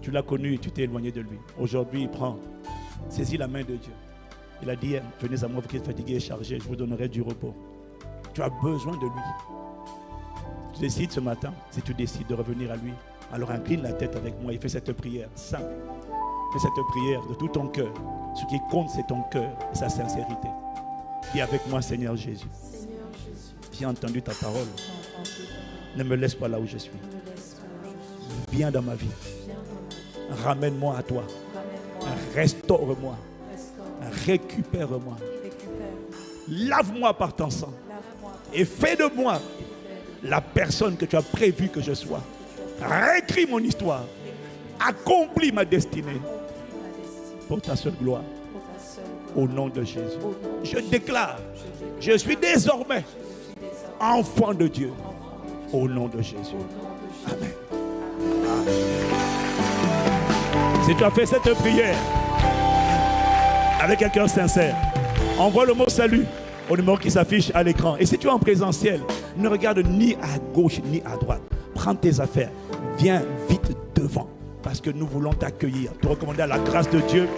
tu l'as connu et tu t'es éloigné de lui. Aujourd'hui, il prend, saisit la main de Dieu. Il a dit, venez à moi, vous qui êtes fatigué et chargé, je vous donnerai du repos. Tu as besoin de lui. Tu décides ce matin, si tu décides de revenir à lui, alors incline la tête avec moi et fais cette prière simple. Fais cette prière de tout ton cœur. Ce qui compte, c'est ton cœur et sa sincérité. Dis avec moi, Seigneur Jésus. J'ai entendu ta parole. Ne me laisse pas là où je suis. Viens dans ma vie. Ramène-moi à toi. Restaure-moi. Récupère-moi. Lave-moi par ton sang. Et fais de moi la personne que tu as prévu que je sois. Réécris mon histoire. Accomplis ma destinée pour ta seule gloire. Au nom de Jésus. Je déclare, je suis désormais enfant de Dieu. Au nom de Jésus. Amen. Si tu as fait cette prière avec un cœur sincère, envoie le mot salut au numéro qui s'affiche à l'écran. Et si tu es en présentiel, ne regarde ni à gauche ni à droite. Prends tes affaires. Viens vite devant parce que nous voulons t'accueillir, te recommander à la grâce de Dieu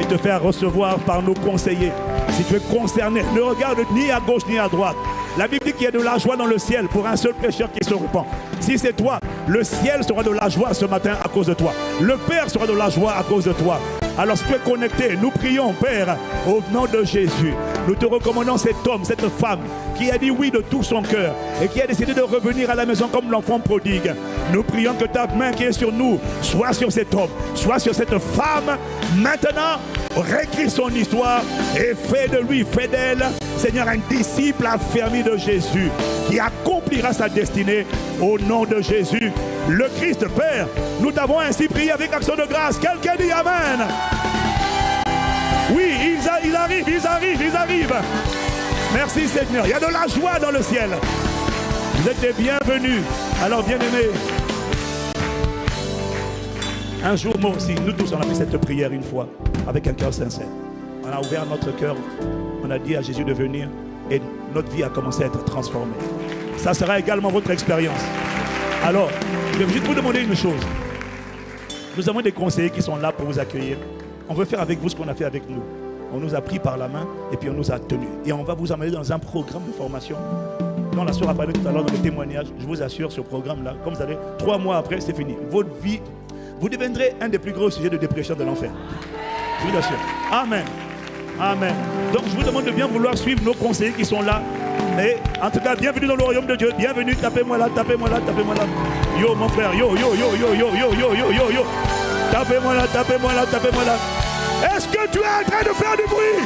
et te faire recevoir par nos conseillers. Si tu es concerné, ne regarde ni à gauche ni à droite. La Bible dit qu'il y a de la joie dans le ciel pour un seul pécheur qui se repent. Si c'est toi, le ciel sera de la joie ce matin à cause de toi. Le Père sera de la joie à cause de toi. Alors si tu es connecté, nous prions, Père, au nom de Jésus. Nous te recommandons cet homme, cette femme qui a dit oui de tout son cœur et qui a décidé de revenir à la maison comme l'enfant prodigue. Nous prions que ta main qui est sur nous soit sur cet homme, soit sur cette femme. Maintenant, réécris son histoire et fais de lui, fais d'elle, Seigneur, un disciple affermi de Jésus qui accomplira sa destinée au nom de Jésus. Le Christ Père, nous t'avons ainsi prié avec action de grâce. Quelqu'un dit Amen. Oui, ils, ils arrivent, ils arrivent, ils arrivent. Merci Seigneur. Il y a de la joie dans le ciel. Vous êtes les bienvenus. Alors, bien-aimés, un jour, moi aussi, nous tous, on a fait cette prière une fois, avec un cœur sincère. On a ouvert notre cœur, on a dit à Jésus de venir, et notre vie a commencé à être transformée. Ça sera également votre expérience. Alors, je vais juste vous demander une chose. Nous avons des conseillers qui sont là pour vous accueillir. On veut faire avec vous ce qu'on a fait avec nous on nous a pris par la main et puis on nous a tenus. Et on va vous amener dans un programme de formation. Quand la soeur a parlé tout à l'heure dans le témoignage, je vous assure, ce programme-là, comme vous allez, trois mois après, c'est fini. Votre vie, vous deviendrez un des plus gros sujets de dépression de l'enfer. Je vous assure. Amen. Amen. Donc je vous demande de bien vouloir suivre nos conseillers qui sont là. Et en tout cas, bienvenue dans le royaume de Dieu. Bienvenue, tapez-moi là, tapez-moi là, tapez-moi là. Yo mon frère, yo, yo, yo, yo, yo, yo, yo, yo, yo, yo. Tapez-moi là, tapez-moi là, tapez-moi là. Est-ce que tu es en train de faire du bruit?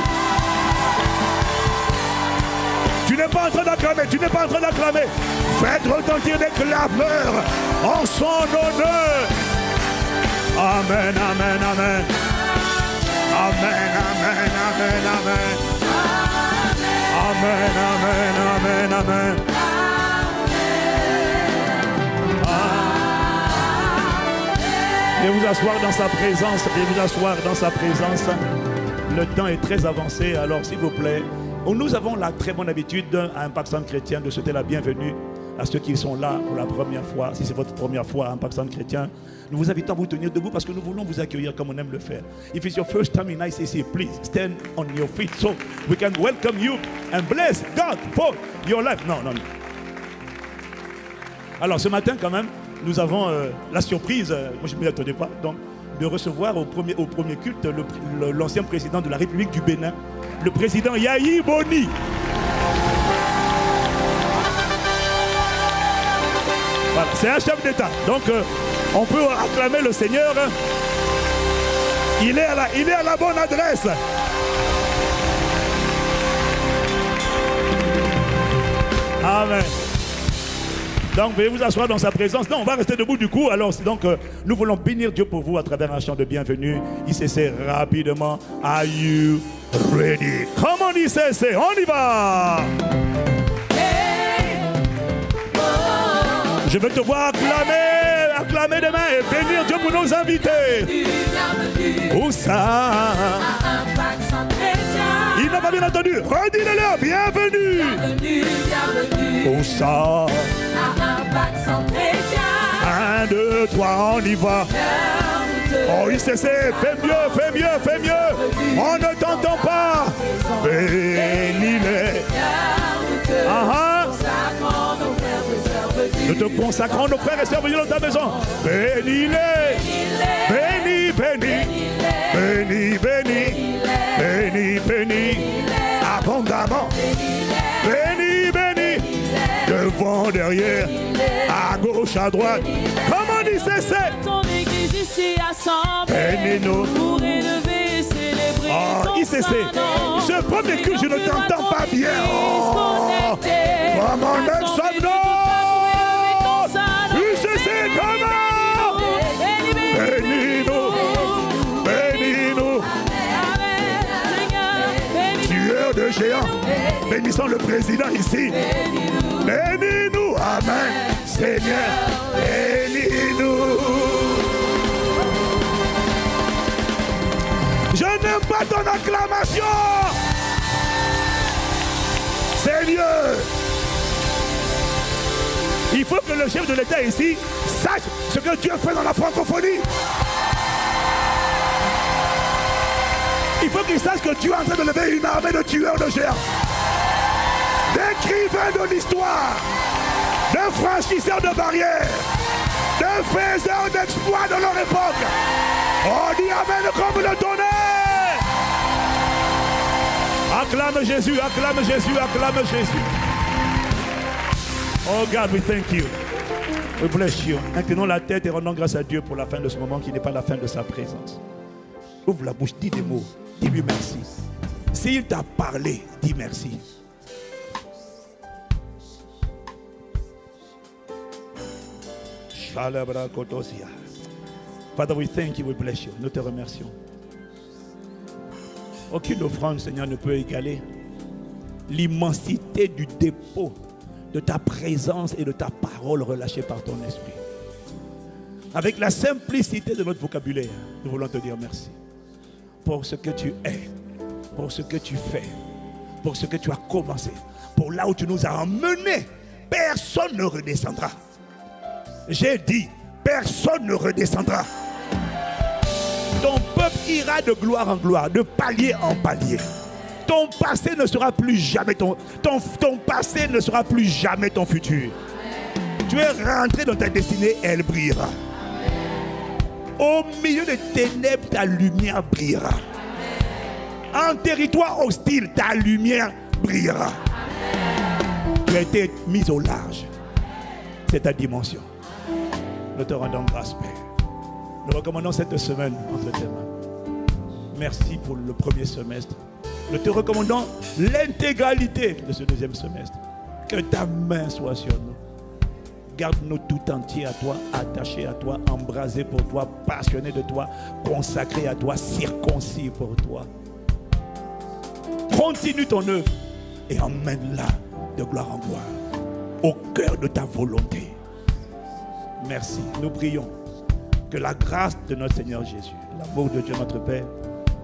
Tu n'es pas en train d'acclamer, tu n'es pas en train d'acclamer. Faites retentir des clameurs en son honneur. Amen, amen, amen. Amen, amen, amen, amen. Amen, amen, amen, amen. Et vous asseoir dans sa présence, et vous asseoir dans sa présence. Le temps est très avancé, alors s'il vous plaît, nous avons la très bonne habitude à Impact Centre Chrétien de souhaiter la bienvenue à ceux qui sont là pour la première fois. Si c'est votre première fois à Impact Centre Chrétien, nous vous invitons à vous tenir debout parce que nous voulons vous accueillir comme on aime le faire. If it's your first time in ICC, please stand on your feet so we can welcome you and bless God for your life. Non, non. Alors ce matin quand même, nous avons euh, la surprise, euh, moi je ne m'y attendais pas, donc, de recevoir au premier, culte l'ancien président de la République du Bénin, le président Yahi Boni. Voilà, c'est un chef d'État. Donc, euh, on peut acclamer le Seigneur. Il est à la, il est à la bonne adresse. Amen. Donc, veuillez vous asseoir dans sa présence. Non, on va rester debout du coup. Alors, donc, euh, nous voulons bénir Dieu pour vous à travers un chant de bienvenue. ICC rapidement. Are you ready? Come on, ICC, on y va. Je veux te voir acclamer, acclamer demain et bénir Dieu pour nos invités. Où ça? Il n'a pas bien entendu. Redis-le-leur. Bienvenue. Bienvenue, bienvenue. Où ça? Un, deux, trois, on y va. Oh, cesse. Fais mieux, fais mieux, fais mieux. On ne t'entend pas. Bénis-les. Ah, ah. Nous te consacrons nos frères et sœurs venus dans ta maison. Bénis-les. Bénis, bénis. Bénis, bénis. Bénis, bénis. Abondamment. Bénis, bénis. Devant, derrière. À gauche, à droite. Comment dit c'est Ton église ici assemblée. Pour élever et célébrer. Oh, ICC. Ce premier culte, je ne t'entends pas bien. Oh, comment Bénissons le président ici. Bénis-nous. Amen. Seigneur, bénis-nous. Je n'aime pas ton acclamation. Seigneur. Il faut que le chef de l'État ici sache ce que Dieu fait dans la francophonie. Il faut qu'il sache que Dieu est en train de lever une armée de tueurs de géants. D'écrivains de l'histoire. De franchisseurs de barrières. De faiseurs d'exploits de leur époque. On dit Amen comme le tonnerre. Acclame Jésus, acclame Jésus, acclame Jésus. Oh God, we thank you. We bless you. Inclinons la tête et rendons grâce à Dieu pour la fin de ce moment qui n'est pas la fin de sa présence. Ouvre la bouche, dis des mots, dis-lui merci. S'il t'a parlé, dis merci. Father, we thank you, we bless you. Nous te remercions. Aucune offrande, Seigneur, ne peut égaler l'immensité du dépôt de ta présence et de ta parole relâchée par ton esprit. Avec la simplicité de notre vocabulaire, nous voulons te dire merci pour ce que tu es, pour ce que tu fais, pour ce que tu as commencé, pour là où tu nous as emmenés. Personne ne redescendra. J'ai dit, personne ne redescendra. Ton peuple ira de gloire en gloire, de palier en palier. Ton passé ne sera plus jamais ton, ton, ton passé ne sera plus jamais ton futur. Tu es rentré dans ta destinée, elle brillera. Au milieu des ténèbres, ta lumière brillera. En territoire hostile, ta lumière brillera. Tu as été mis au large. C'est ta dimension. Nous te rendons grâce, Père. Nous recommandons cette semaine entre tes mains. Merci pour le premier semestre. Nous te recommandons l'intégralité de ce deuxième semestre. Que ta main soit sur nous. Garde-nous tout entiers à toi, attachés à toi, embrasés pour toi, passionnés de toi, consacrés à toi, circoncis pour toi. Continue ton œuvre et emmène-la de gloire en gloire, au cœur de ta volonté. Merci. Nous prions que la grâce de notre Seigneur Jésus, l'amour de Dieu notre Père,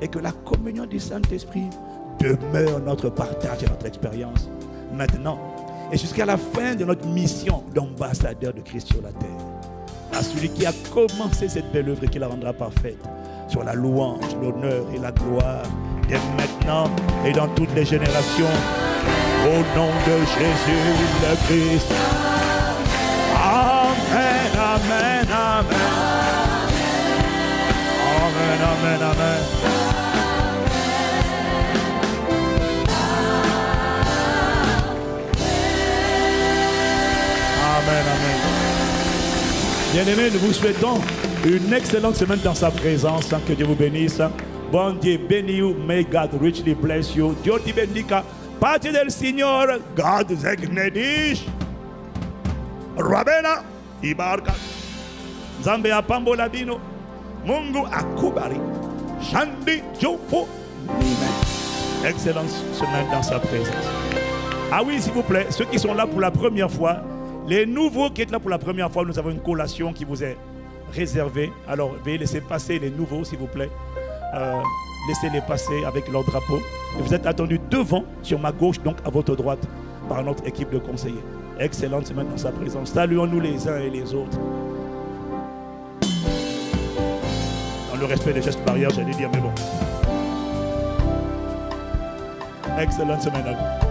et que la communion du Saint-Esprit demeure notre partage et notre expérience maintenant et jusqu'à la fin de notre mission d'ambassadeur de Christ sur la terre. À celui qui a commencé cette belle œuvre et qui la rendra parfaite, sur la louange, l'honneur et la gloire, dès maintenant et dans toutes les générations, au nom de Jésus le Christ. Amen, amen, amen. Amen, amen, amen. Bien-aimés, nous vous souhaitons une excellente semaine dans sa présence. Que Dieu vous bénisse. Bon Dieu béni vous. May God richly bless you. Dieu te bendiga. Pace del Signore. God segne dich. Rabena ibarka. Amen. Excellente semaine dans sa présence. Ah oui, s'il vous plaît, ceux qui sont là pour la première fois, les nouveaux qui êtes là pour la première fois, nous avons une collation qui vous est réservée. Alors, veuillez laisser passer les nouveaux, s'il vous plaît. Euh, Laissez-les passer avec leur drapeau. Vous êtes attendus devant, sur ma gauche, donc à votre droite, par notre équipe de conseillers. Excellente semaine dans sa présence. Saluons-nous les uns et les autres. Dans le respect des gestes barrières, j'allais dire, mais bon. Excellente semaine à vous.